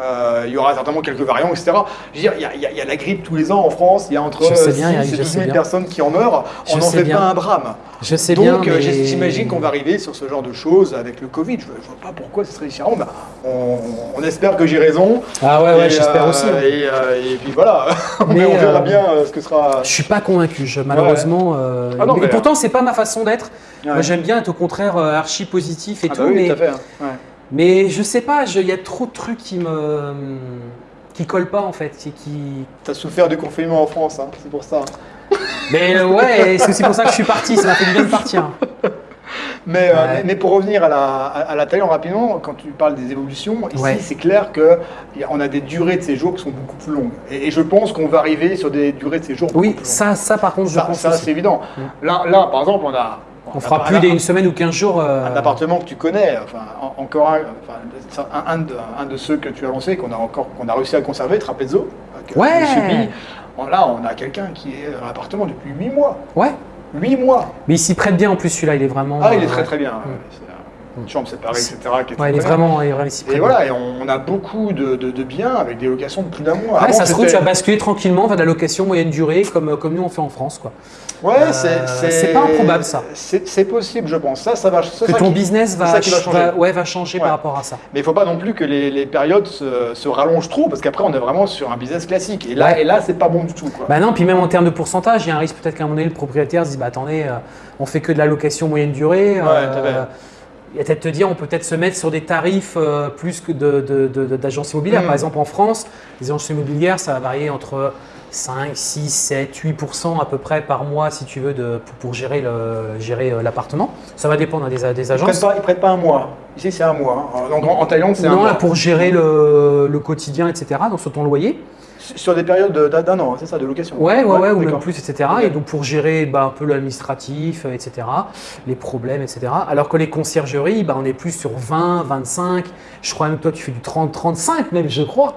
Euh, il y aura certainement quelques variants, etc. Je veux dire, il y, a- il y a- il y a la grippe tous les ans en France, il y a entre Je sais 6 bien, et je 12 sais 000 bien. personnes qui en meurent. On n'en fait bien. pas un drame. Je sais Donc, bien. euh, mais- j'imagine qu'on va arriver sur ce genre de choses avec le Covid. Je ne vois pas pourquoi ce serait différent. Bah, on, on espère que j'ai raison. Ah ouais, ouais, j'espère euh, aussi. hein. Et, euh, et puis voilà, [LAUGHS] mais, Mais, on verra bien ce que sera. Je suis pas convaincu, je- malheureusement. Ah non, et mais- pourtant, c'est pas ma façon d'être. Moi, j'aime bien être au contraire archi positif et Ah tout, bah oui, mais, tout à fait. hein. Mais je sais pas, il y a trop de trucs qui me qui collent pas en fait, qui-. T'as souffert du confinement en France, hein, c'est pour ça. Mais euh, ouais, c'est aussi pour ça que je suis parti. Ça m'a fait du bien de partir. Mais, euh, Ouais. mais, mais pour revenir à la, à, la Thaïlande rapidement, quand tu parles des évolutions, ici Ouais. c'est clair qu'on a des durées de séjour qui sont beaucoup plus longues. Et, et je pense qu'on va arriver sur des durées de séjour Oui, plus longues. ça, ça par contre, je ça, pense ça, c'est évident. Mm. Là, là, par exemple, on a. On a fera plus un- d'une semaine ou 15 jours. euh, un appartement que tu connais, enfin en- encore un, enfin, un, un de, un de ceux que tu as lancé, qu'on a encore, qu'on a réussi à conserver, Trapezzo. euh, Ouais. Monsieur Bi. Bon, Là, on a quelqu'un qui est dans l'appartement depuis 8 mois. Ouais. 8 mois. Mais il s'y prête bien en plus celui-là, il est vraiment. Ah, il est euh, très très bien. Ouais, euh, Une chambre séparée, etc. qui est Ouais, il est très vraiment, il est vraiment Et voilà, et on, on a beaucoup de, de- de biens avec des locations de plus d'un mois. Ouais, Avant, ça se trouve, tu vas basculer tranquillement vers de la location moyenne durée, comme, comme nous on fait en France. Quoi. Ouais, Euh, c'est pas improbable, ça. C'est possible, je pense. Ça, ça va. Que ça ton qui- business va, ça qui va changer. ouais, va changer par rapport à ça. Mais il faut pas non plus que les, les périodes se, se rallongent trop, parce qu'après on est vraiment sur un business classique. Et là, Ouais. et là, c'est pas bon du tout. Quoi. Bah non, puis même en termes de pourcentage, il y a un risque peut-être qu'à un moment donné, le propriétaire se dise bah attendez, euh, on fait que de la location moyenne durée. Ouais, il va peut-être te dire, on peut peut-être se mettre sur des tarifs euh, plus que de, de- de- de- d'agences immobilières. Mm. Par exemple, en France, les agences immobilières, ça va varier entre 5, 6, 7, 8% à peu près par mois, si tu veux, de, pour, pour gérer, euh, l'appartement. Ça va dépendre des, des Ils agences. prennent pas, ils prennent pas un mois. Ici, c'est un mois. hein. Donc en, en Thaïlande, c'est un Non, mois. là, pour gérer le, le quotidien, etc., donc sur ton loyer. Sur des périodes de- d'un an, c'est ça, de location. Ouais, ouais, ouais, ou même plus, etc. Et donc pour gérer bah, un peu l'administratif, etc., les problèmes, etc. Alors que les conciergeries, bah, on est plus sur 20, 25. Je crois même que toi, tu fais du 30, 35 même, je crois.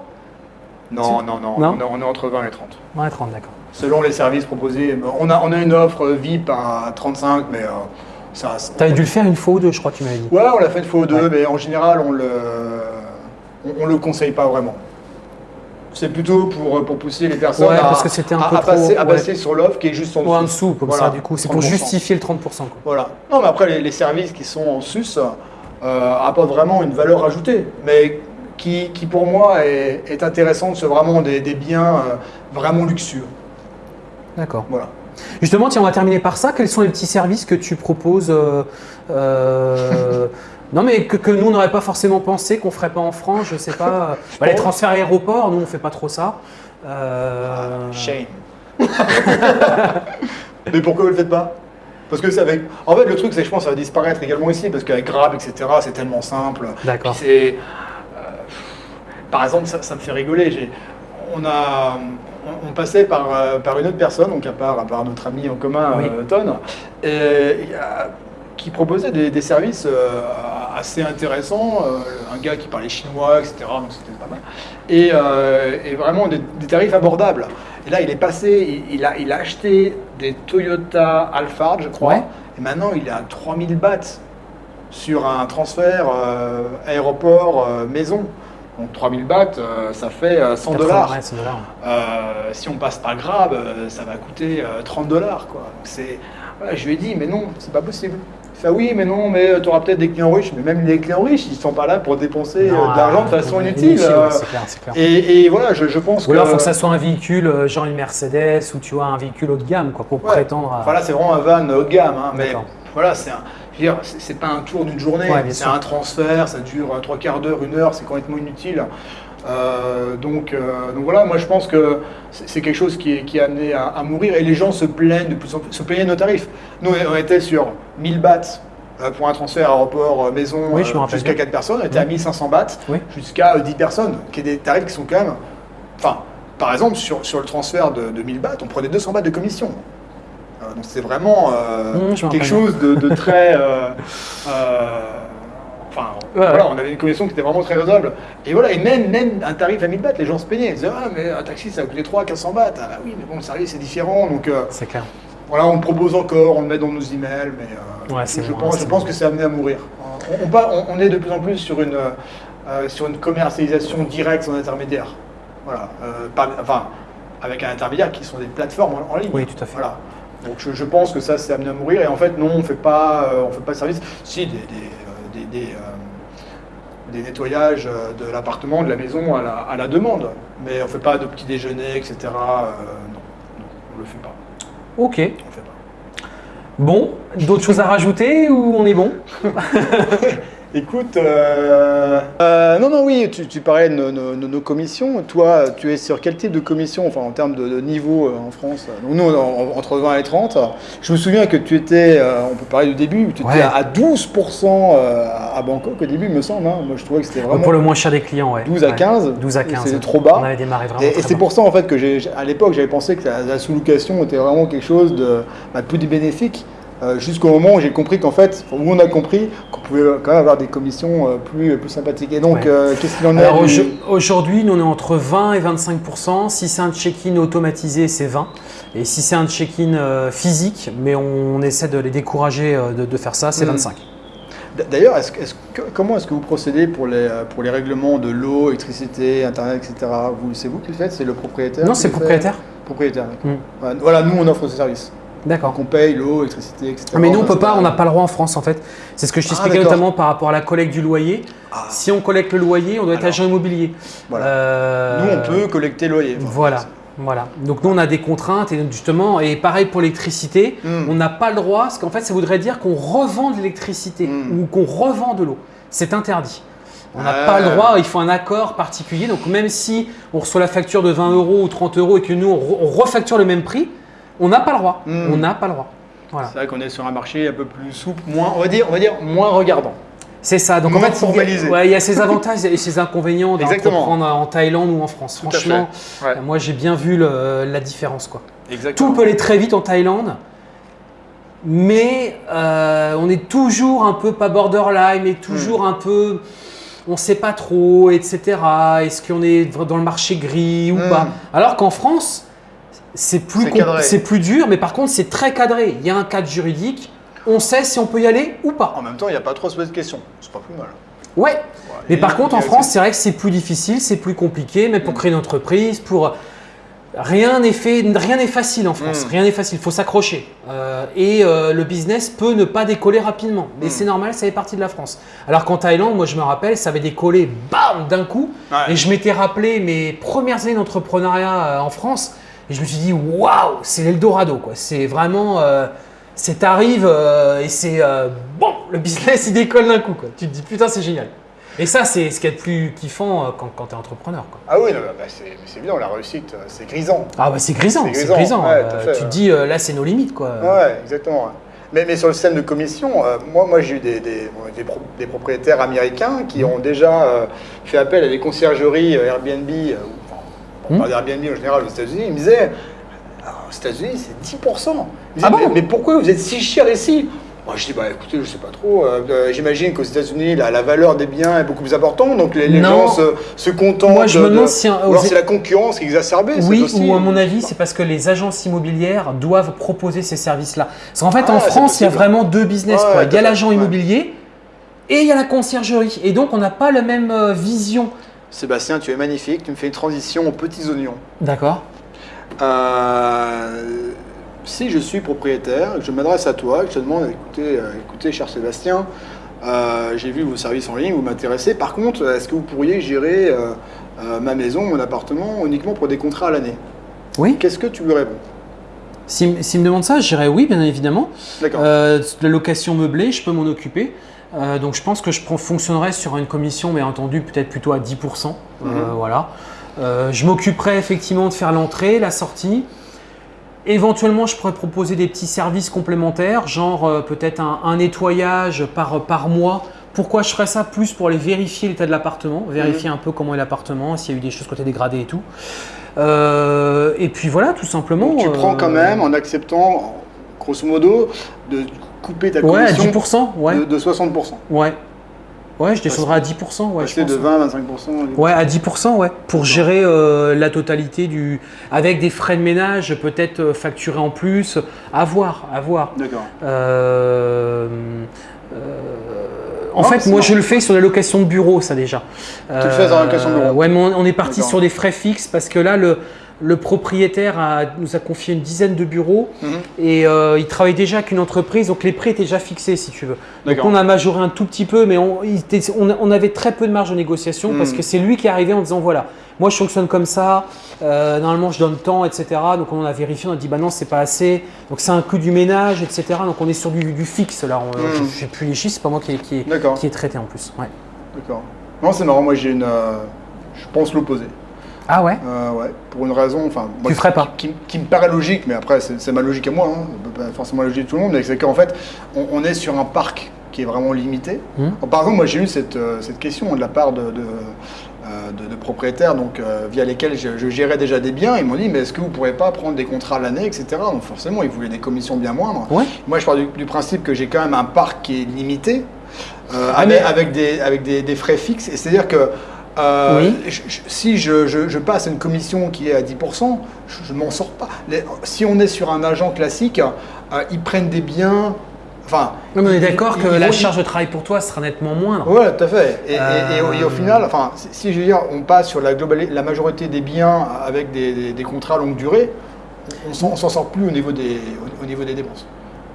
Non, non, non, Non on est- entre 20 et 30. Ouais, 30, d'accord. Selon les services proposés, on a, on a une offre VIP à 35, mais euh, ça. Tu avais dû le faire une fois ou deux, je crois que tu m'avais dit. Ouais, on l'a fait une fois ou deux, Ouais. mais en général, on le, on, on le conseille pas vraiment. C'est plutôt pour, pour pousser les personnes Ouais, à, parce que un à- peu à passer, trop, à passer sur l'offre qui est juste en Ou en dessous. dessous, comme Voilà, ça, du coup. C'est pour 30%. justifier le 30%. Quoi. Voilà. Non, mais après, les, les services qui sont en sus euh, apportent vraiment une valeur ajoutée, mais qui, qui pour moi est, est intéressante sur vraiment des, des biens euh, vraiment luxueux. D'accord. Voilà. Justement, tiens, on va terminer par ça. Quels sont les petits services que tu proposes euh, euh, [LAUGHS] Non, mais que, que nous, on n'aurait pas forcément pensé, qu'on ferait pas en France, je sais pas. [LAUGHS] Bah, les transferts aéroports, nous, on fait pas trop ça. Euh, Shame. [LAUGHS] mais pourquoi vous le faites pas? Parce que c'est avec. En fait, le truc, c'est que je pense que ça va disparaître également ici, parce qu'avec Grab, etc., c'est tellement simple. D'accord. C'est. Euh, par exemple, ça, ça me fait rigoler. On a. on- On passait par, euh, par une autre personne, donc à part, à part notre ami en commun, Oui. euh, Ton, et, a- qui proposait des, des services euh, assez intéressants. euh, un gars qui parlait chinois, etc. Donc c'était pas mal. Et, euh, et vraiment des, des tarifs abordables. Et là, il est passé, il, il a, il a acheté des Toyota Alphard, je crois. Ouais. Et maintenant, il est à 3000 bahts sur un transfert euh, aéroport-maison. Donc 3000 bahts, euh, ça fait euh, 100 80, dollars. ouais, 100 dollars. Euh, si on passe par Grab, euh, ça va coûter euh, 30 dollars. Voilà, je lui ai dit, mais non, c'est pas possible. Il fait, ah oui, mais non, mais tu auras peut-être des clients riches. Mais même les clients riches, ils sont pas là pour dépenser euh, Non, de l'argent de euh, façon inutile. ouais, euh, clair, et, et voilà, je, je pense Ou alors, il que. faut que ça soit un véhicule, euh, genre une Mercedes, ou tu vois, un véhicule haut de gamme, quoi, pour Ouais. prétendre à. Enfin là, c'est vraiment un van haut de gamme. hein, mais voilà, c'est un. Je veux dire, c'est pas un tour d'une journée, Ouais, c'est un transfert, ça dure euh, trois quarts d'heure, une heure, c'est complètement inutile. Euh, donc, euh, donc voilà, moi je pense que c'est quelque chose qui est, qui est amené à, à mourir et les gens se plaignent de plus en plus, se plaignent de nos tarifs. Nous, on était sur 1000 bahts pour un transfert aéroport maison Oui, jusqu'à bien. 4 personnes, on était à Mhm. 1500 bahts Oui. jusqu'à euh, 10 personnes, qui est des tarifs qui sont quand même. Enfin, par exemple, sur, sur le transfert de, de 1000 bahts, on prenait 200 bahts de commission. Euh, donc c'est vraiment euh, quelque chose de, de très. euh, Enfin, Ouais, voilà, on avait une commission qui était vraiment très raisonnable. Et voilà, et même, même un tarif à 1000 bahts, les gens se plaignaient. Ils disaient, ah, mais un taxi, ça coûté 3 400 bahts. Ah, bah oui, mais bon, le service, c'est différent. Donc, euh, C'est clair. voilà, on le propose encore, on le met dans nos emails, mais euh, Ouais, je, pense, que c'est amené à mourir. On, est de plus en plus sur une, euh, sur une commercialisation directe sans intermédiaire. Voilà, par- enfin, avec un intermédiaire qui sont des plateformes en, en ligne. Oui, tout à fait. Voilà. Donc je, je pense que ça c'est amené à mourir. Et en fait non on fait pas euh, on fait pas de service. Si des des, euh, des, des, euh, des nettoyages de l'appartement de la maison à la, à la demande. Mais on fait pas de petits déjeuners etc non, non on le fait pas. Ok. on le fait pas. Bon, d'autres choses à rajouter ou on est bon? [LAUGHS] Écoute, euh, euh, non, non, oui, tu, tu parlais de nos, nos- nos- nos commissions. Toi, tu es sur quel type de commission, enfin en termes de, de niveau euh, en France Donc, Nous, en- entre 20 et 30. Je me souviens que tu étais, euh, on peut parler du début, tu étais Ouais. à 12% euh, à Bangkok au début, il me semble. hein. Moi, je trouvais que c'était vraiment Pour le moins cher des clients, ouais. 12 à Ouais. 15. 12 à 15. C'était trop bas. On avait démarré vraiment Et, c'est pour ça en fait que j'ai, à l'époque j'avais pensé que la, la sous-location était vraiment quelque chose de, bah, de plus bénéfique. Euh, jusqu'au moment où j'ai compris qu'en fait, où on a compris qu'on pouvait quand même avoir des commissions euh, plus, plus sympathiques. Et donc, Ouais. euh, qu'est-ce qu'il en est Alors du- aujo- aujourd'hui, nous on est entre 20 et 25 Si c'est un check-in automatisé, c'est 20. Et si c'est un check-in euh, physique, mais on, essaie de les décourager euh, de, de faire ça, c'est Mm. 25. D- D'ailleurs, comment est-ce que vous procédez pour les, euh, pour les règlements de l'eau, électricité, internet, etc. C'est vous qui le faites? C'est le propriétaire Non, c'est le propriétaire. Propriétaire. Mm. Voilà, Voilà, nous on offre ce service. D'accord. Donc on paye l'eau, électricité, etc. Ah, Mais nous, on peut pas, on n'a pas le droit en France en fait. C'est ce que je Ah, t'expliquais notamment par rapport à la collecte du loyer. Ah. Si on collecte le loyer, on doit être agent immobilier. Voilà. Euh, Nous on peut collecter le loyer. Voilà. Voilà. Donc nous, on a des contraintes et justement, et pareil pour l'électricité, Mm. on n'a pas le droit, parce qu'en fait, ça voudrait dire qu'on revend de l'électricité Mm. ou qu'on revend de l'eau. C'est interdit. On n'a pas le droit, il faut un accord particulier. Donc même si on reçoit la facture de 20 euros ou 30 euros et que nous, on refacture le même prix, on n'a pas le droit. Mm. On n'a pas le droit. Voilà. C'est vrai qu'on est sur un marché un peu plus souple, moins, on va dire, on va dire moins regardant. C'est ça. Donc Moins en fait, il y a- formalisé. ouais, il y a ses avantages et ses inconvénients d'entreprendre en Thaïlande ou en France. Tout. Franchement, Ouais. moi j'ai bien vu le- la différence. Quoi. Exactement. Tout peut aller très vite en Thaïlande, mais euh, on est toujours un peu pas borderline, mais toujours un peu, on sait pas trop, etc. Est-ce qu'on est dans le marché gris ou Mm. pas? Alors qu'en France, c'est plus, C'est plus dur, mais par contre c'est très cadré. Il y a un cadre juridique, on sait si on peut y aller ou pas. En même temps, il n'y a pas trop de questions. C'est pas plus mal. Ouais. Mais par contre, en France, c'est vrai que c'est plus difficile, c'est plus compliqué, même pour Mm. créer une entreprise, pour rien n'est fait, rien n'est facile en France. Mm. Rien n'est facile, il faut s'accrocher. Euh, et euh, le business peut ne pas décoller rapidement, mais Mm. c'est normal, ça fait partie de la France. Alors qu'en Thaïlande, moi je me rappelle, ça avait décollé, bam, d'un coup. Ouais. Et je m'étais rappelé mes premières années d'entrepreneuriat euh, en France, et je me suis dit, waouh, c'est l'Eldorado, quoi. C'est vraiment, euh, c'est t'arrives euh, et c'est euh, bon, le business il décolle d'un coup, quoi. Tu te dis putain, c'est génial. Et ça, c'est ce qu'il y a de plus kiffant euh, quand, quand tu es entrepreneur, quoi. Ah oui, bah, c'est évident, la réussite, euh, c'est grisant. Ah bah c'est grisant, C'est grisant, grisant. ouais, tout à fait, tu te dis, là c'est nos limites, quoi. Ouais, exactement. Mais, mais sur le système de commission, euh, moi, moi j'ai eu des, des, bon, des pro- des propriétaires américains qui ont déjà euh, fait appel à des conciergeries Airbnb, euh, on parle d'Airbnb en général aux États-Unis. Ils me disaient, Ah, aux États-Unis, c'est 10%. Ils me disaient, Ah bon mais, mais pourquoi vous êtes si cher ici? Moi, Je dis, bah écoutez, je sais pas trop. euh, euh, J'imagine qu'aux États-Unis, la, la valeur des biens est beaucoup plus importante, donc les, gens se, se contentent. Moi, je me de- demande si un- ou alors c'est la concurrence qui est exacerbée. Oui, aussi- ou à mon avis, c'est parce que les agences immobilières doivent proposer ces services-là. Parce qu'en fait, Ah, en France, il y a vraiment deux business. Quoi. Il y a l'agent ouais. immobilier et il y a la conciergerie. Et donc, on n'a pas la même euh, vision. Sébastien, tu es magnifique, tu me fais une transition aux petits oignons. D'accord. Euh, si je suis propriétaire, je m'adresse à toi, je te demande, écoutez, euh, écoutez cher Sébastien, euh, j'ai vu vos services en ligne, vous m'intéressez. Par contre, est-ce que vous pourriez gérer ma maison, mon appartement uniquement pour des contrats à l'année? Oui. Qu'est-ce que tu lui réponds? S'il s'il me demande ça, je dirais oui, bien évidemment. D'accord. La location meublée, je peux m'en occuper. Euh, donc je pense que je fonctionnerai sur une commission, mais entendu peut-être plutôt à 10%. Euh, Mhm. voilà. Euh, je m'occuperai effectivement de faire l'entrée, la sortie. Éventuellement, je pourrais proposer des petits services complémentaires, genre peut-être un, un nettoyage par, par mois. Pourquoi je ferais ça Plus pour aller vérifier l'état de l'appartement, vérifier un peu comment est l'appartement, s'il y a eu des choses côté dégradées et tout. Et puis voilà, tout simplement. Tu prends quand même, en acceptant, grosso modo, de couper ta Ouais, à commission 10%, ouais. de, de 60%. Ouais. Ouais, je descendrai à 10%, ouais, je pense. de 20 à 25%. Ouais, à 10%, ouais. Pour gérer euh, la totalité du. Avec des frais de ménage, peut-être euh, facturés en plus. À voir, à voir. D'accord. Euh, euh, en Non, fait, moi, je le fais sur la location de bureau, ça déjà. Tu le fais sur la location de bureau Ouais, mais on, on est parti sur des frais fixes parce que là, le, le propriétaire a- nous a confié une dizaine de bureaux Mhm. et euh, il travaille déjà avec une entreprise, donc les prix étaient déjà fixés, si tu veux. Donc on a majoré un tout petit peu, mais on, il était- on- on avait très peu de marge de négociation parce Mhm. que c'est lui qui est arrivé en disant voilà, moi je fonctionne comme ça, euh, normalement je donne tant, etc. Donc on a vérifié, on a dit bah non, c'est pas assez, donc c'est un coût du ménage, etc. Donc on est sur du, du fixe là, On- Mhm. je plus les chiffres, c'est pas moi qui, qui, qui est traité en plus. Ouais. D'accord. Non, c'est marrant, moi j'ai une. euh, je pense l'opposé. Ah ouais Euh, ouais, pour une raison. Enfin, moi, Tu ferais pas qui, qui- qui me paraît logique, mais après, c'est ma logique à moi, hein, pas forcément la logique de tout le monde, mais c'est qu'en fait, on, on est sur un parc qui est vraiment limité. Mhm. Par exemple, moi j'ai eu cette, euh, cette question de la part de, de, euh, de- de propriétaires donc, euh, via lesquels je, je gérais déjà des biens. Ils m'ont dit, mais est-ce que vous ne pourrez pas prendre des contrats à l'année, etc. Donc forcément, ils voulaient des commissions bien moindres. Ouais. Moi, je pars du, du principe que j'ai quand même un parc qui est limité, euh, Ah, avec, mais- avec des, avec des, des frais fixes. Et c'est-à-dire que euh, Oui. je- je- si je, je- passe une commission qui est à 10%, je ne m'en sors pas. Les- si on est sur un agent classique, euh, ils prennent des biens. Enfin, Non, mais on est d'accord que la charge de travail pour toi sera nettement moindre. Ouais, tout à fait. Et, et- et au- et au Euh, final, enfin, si, si je veux dire, on passe sur la, majorité des biens avec des, des- des contrats longue durée, on s'en on s'en sort plus au niveau des, au, au niveau des dépenses.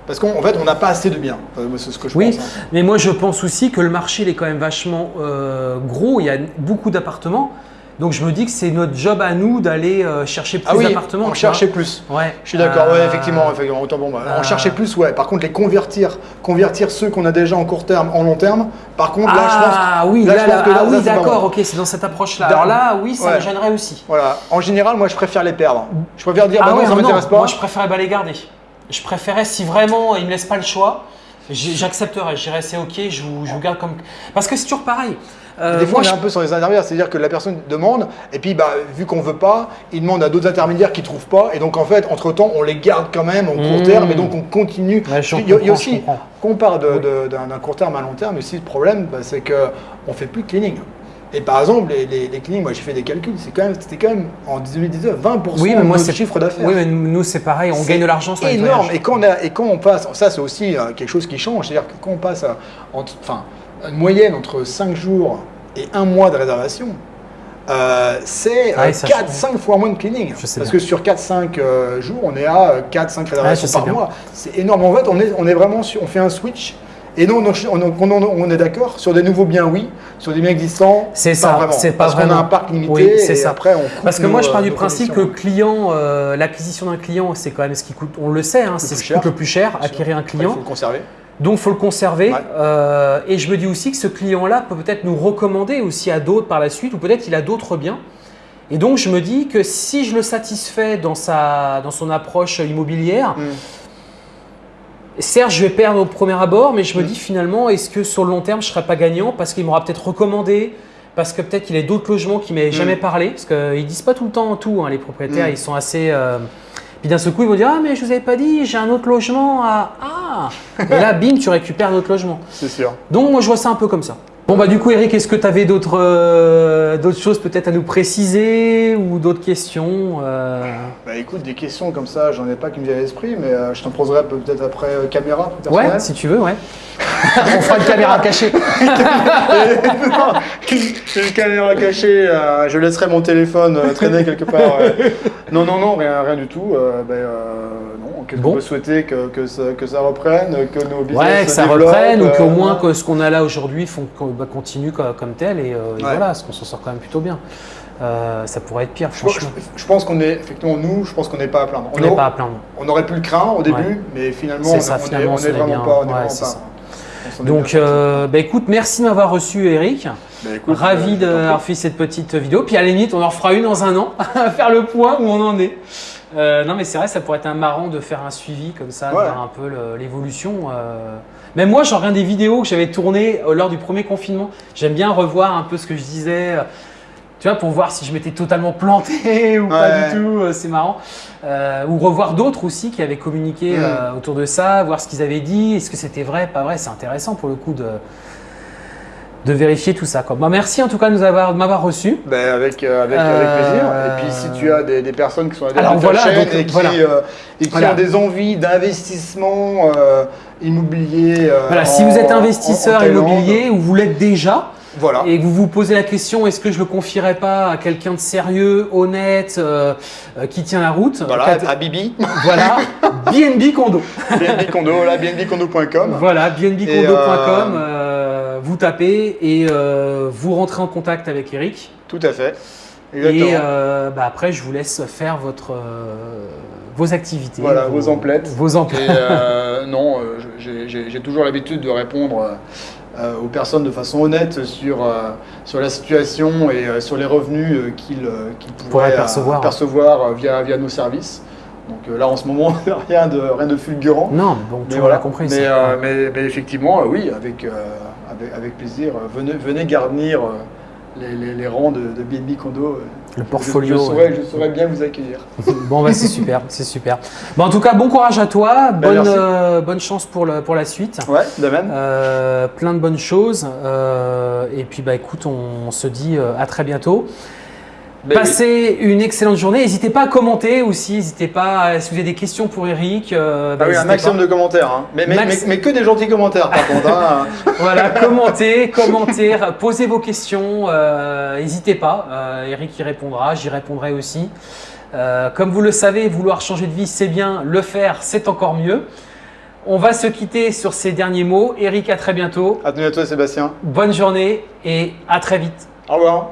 Parce qu'en en fait, on n'a pas assez de biens. C'est ce que je Oui, pense. hein. mais moi je pense aussi que le marché il est quand même vachement euh, gros, il y a beaucoup d'appartements. Donc je me dis que c'est notre job à nous d'aller euh, chercher plus Ah oui, d'appartements. cherchait vois. plus. Ouais. Je suis d'accord, ouais, Euh, effectivement, effectivement, autant pour moi. euh, On cherchait plus, ouais. Par contre, les convertir, convertir ceux qu'on a déjà en court terme, en long terme, par contre, là, je pense. Ah oui, là, là, je pense là, que là, ah oui, d'accord, ok, c'est dans cette approche-là. Alors là, oui, ça Ouais. me gênerait aussi. Voilà. En général, moi, je préfère les perdre. Je préfère dire, bah ah non, ouais, ça m'intéresse pas. Moi je préférais pas les garder. Je préférais si vraiment il me laisse pas le choix, j'accepterais. Je dirais c'est ok, je vous, je vous garde comme. Parce que c'est toujours pareil. Euh, des fois, moi, on est je- un peu sur les intermédiaires, c'est-à-dire que la personne demande, et puis bah, vu qu'on veut pas, il demande à d'autres intermédiaires qui trouvent pas, et donc en fait, entre temps, on les garde quand même en court Mmh. terme, et donc on continue. Ouais, il, y a, il y a comprends, je aussi, qu'on part d'un court terme à long terme, aussi le problème, bah, c'est que on fait plus de cleaning. Et par exemple, les, les, les cleanings, moi j'ai fait des calculs, c'est quand même, c'était quand même en 2019 20% Oui, mais moi de notre chiffre d'affaires. Oui, mais nous c'est pareil, on gagne de l'argent sur les énorme. Et quand, on a- et quand on passe, ça c'est aussi euh, quelque chose qui change, c'est-à-dire que quand on passe à, entre- enfin, une moyenne entre 5 jours et un mois de réservation, euh, c'est Ah oui, ça 4-5 fois moins de cleaning. Parce bien. que sur 4-5 euh, jours, on est à 4-5 réservations je sais par bien. mois. C'est énorme. En fait, on est, on est vraiment sur, on fait un switch. Et non, on, on- on- on est d'accord sur des nouveaux biens, oui. Sur des biens existants, C'est pas ça, vraiment. c'est pas Parce qu'on a vraiment. un parc limité. Oui, c'est et ça. après, on coupe Parce que nos, moi, je pars du principe que client, euh, l'acquisition d'un client, c'est quand même ce qui coûte, on le sait, hein, c'est plus ce qui cher. coûte le plus cher, acquérir un Après, Il client. faut le conserver. Donc, il faut le conserver. Ouais. Euh, et je me dis aussi que ce client-là peut peut-être nous recommander aussi à d'autres par la suite, ou peut-être il a d'autres biens. Et donc, je me dis que si je le satisfais dans, sa, dans son approche immobilière, Mm. Certes, je vais perdre au premier abord, mais je me Mm. dis finalement, est-ce que sur le long terme, je ne serai pas gagnant? Parce qu'il m'aura peut-être recommandé parce que peut-être qu'il a d'autres logements qui ne m'avaient Mm. jamais parlé, parce qu'ils ne disent pas tout le temps tout, hein, les propriétaires, Mm. ils sont assez... euh, Puis d'un seul coup, ils vont dire Ah, mais je vous avais pas dit, j'ai un autre logement à. Ah [LAUGHS] Et là, bim, tu récupères d'autres logements. C'est sûr. Donc, moi, je vois ça un peu comme ça. Bon, bah, du coup, Eric, est-ce que tu avais d'autres euh, d'autres choses peut-être à nous préciser ou d'autres questions euh, Bah écoute, des questions comme ça, j'en ai pas qui me viennent à l'esprit, mais euh, je t'en poserai peut-être après caméra. Ouais, si tu veux, ouais. [LAUGHS] On fera une caméra cachée. [LAUGHS] Une caméra cachée, je laisserai mon téléphone traîner quelque part. [LAUGHS] Non, non, non, rien, rien du tout. Ben, qu'est-ce Bon. qu'on peut souhaiter que, que, ça, que ça reprenne, que nos business Ouais, que se ça développent, reprenne ou qu'au euh, moins que ce qu'on a là aujourd'hui bah, continue co- comme, tel et, euh, et Ouais. voilà, parce qu'on s'en sort quand même plutôt bien. Euh, ça pourrait être pire, Je, franchement. je- je pense qu'on est, effectivement, nous, je pense qu'on n'est pas à plaindre. On On, n'est aurait- pas à plaindre. on aurait pu le craindre au début, Ouais. mais finalement, C'est on, ça, on est- finalement, on on est s'en est vraiment bien- pas. On est ouais, ça. On est Donc, euh, bah, écoute, merci de m'avoir reçu, Eric. Bah, écoute, Ravi euh, d'avoir fait cette petite vidéo. Puis à la limite, on en refera une dans un an, [LAUGHS] à faire le point où on en est. Euh, non, mais c'est vrai, ça pourrait être un marrant de faire un suivi comme ça, de voir un peu l'évolution. euh. Même moi, j'en reviens des vidéos que j'avais tournées euh, lors du premier confinement. J'aime bien revoir un peu ce que je disais. Tu vois, pour voir si je m'étais totalement planté [LAUGHS] ou pas du tout, c'est marrant. Euh, ou revoir d'autres aussi qui avaient communiqué Mm. autour de ça, voir ce qu'ils avaient dit, est-ce que c'était vrai, pas vrai, c'est intéressant pour le coup de, de vérifier tout ça. Quoi. Bah, merci en tout cas de nous avoir- de m'avoir reçu. Ben, avec, euh, avec, Euh, avec plaisir. Et puis si tu as des, des personnes qui sont adeptes de voilà, chaîne donc, et qui, voilà. euh, et qui Voilà. ont des envies d'investissement euh, immobilier. euh, Voilà, si vous êtes investisseur en immobilier ou vous l'êtes déjà Voilà. et que vous vous posez la question est-ce que je le confierais pas à quelqu'un de sérieux, honnête, euh, euh, qui tient la route Voilà, à Bibi, voilà, BNB Condo. [LAUGHS] BNB Condo, là, BNBcondo.com. Voilà, bnbcondo.com, euh, vous tapez et euh, vous rentrez en contact avec Eric. Tout à fait. Exactement. Et euh, bah, après, je vous laisse faire votre, euh, vos activités. Voilà, vos emplettes. Vos Et emplettes. euh, [LAUGHS] non, j'ai- toujours l'habitude de répondre aux personnes de façon honnête sur, sur la situation et sur les revenus qu'ils pourraient percevoir. percevoir, via, via nos services. Donc là, en ce moment, [LAUGHS] rien de, rien de fulgurant. Non, bon, tout Mais voilà. compris. Mais, ça. mais- mais effectivement, oui, avec, avec, avec plaisir. Venez, venez garnir euh, les, les- les rangs de, de BNB Condo. Le je- portfolio. Je, saurais, je saurais bien vous accueillir. [LAUGHS] Bon, bah, c'est super, c'est super. Bon, en tout cas, bon courage à toi, bonne, merci. euh, bonne chance pour, le, pour la suite. Ouais, de même. Euh, plein de bonnes choses. euh, et puis, bah, écoute, on, se dit à très bientôt. Ben oui. Passez une excellente journée. N'hésitez pas à commenter aussi. N'hésitez pas, si vous avez des questions pour Eric. euh, bah, Ah oui, un maximum pas. de commentaires. hein. Mais, mais, Max- mais- mais que des gentils commentaires, par contre. hein. [LAUGHS] Voilà, commentez, commentez, posez vos questions. euh, N'hésitez pas. euh, Eric y répondra, j'y répondrai aussi. Comme vous le savez, vouloir changer de vie, c'est bien. Le faire, c'est encore mieux. On va se quitter sur ces derniers mots. Eric, à très bientôt. À toi, Sébastien. Bonne journée et à très vite. Au revoir.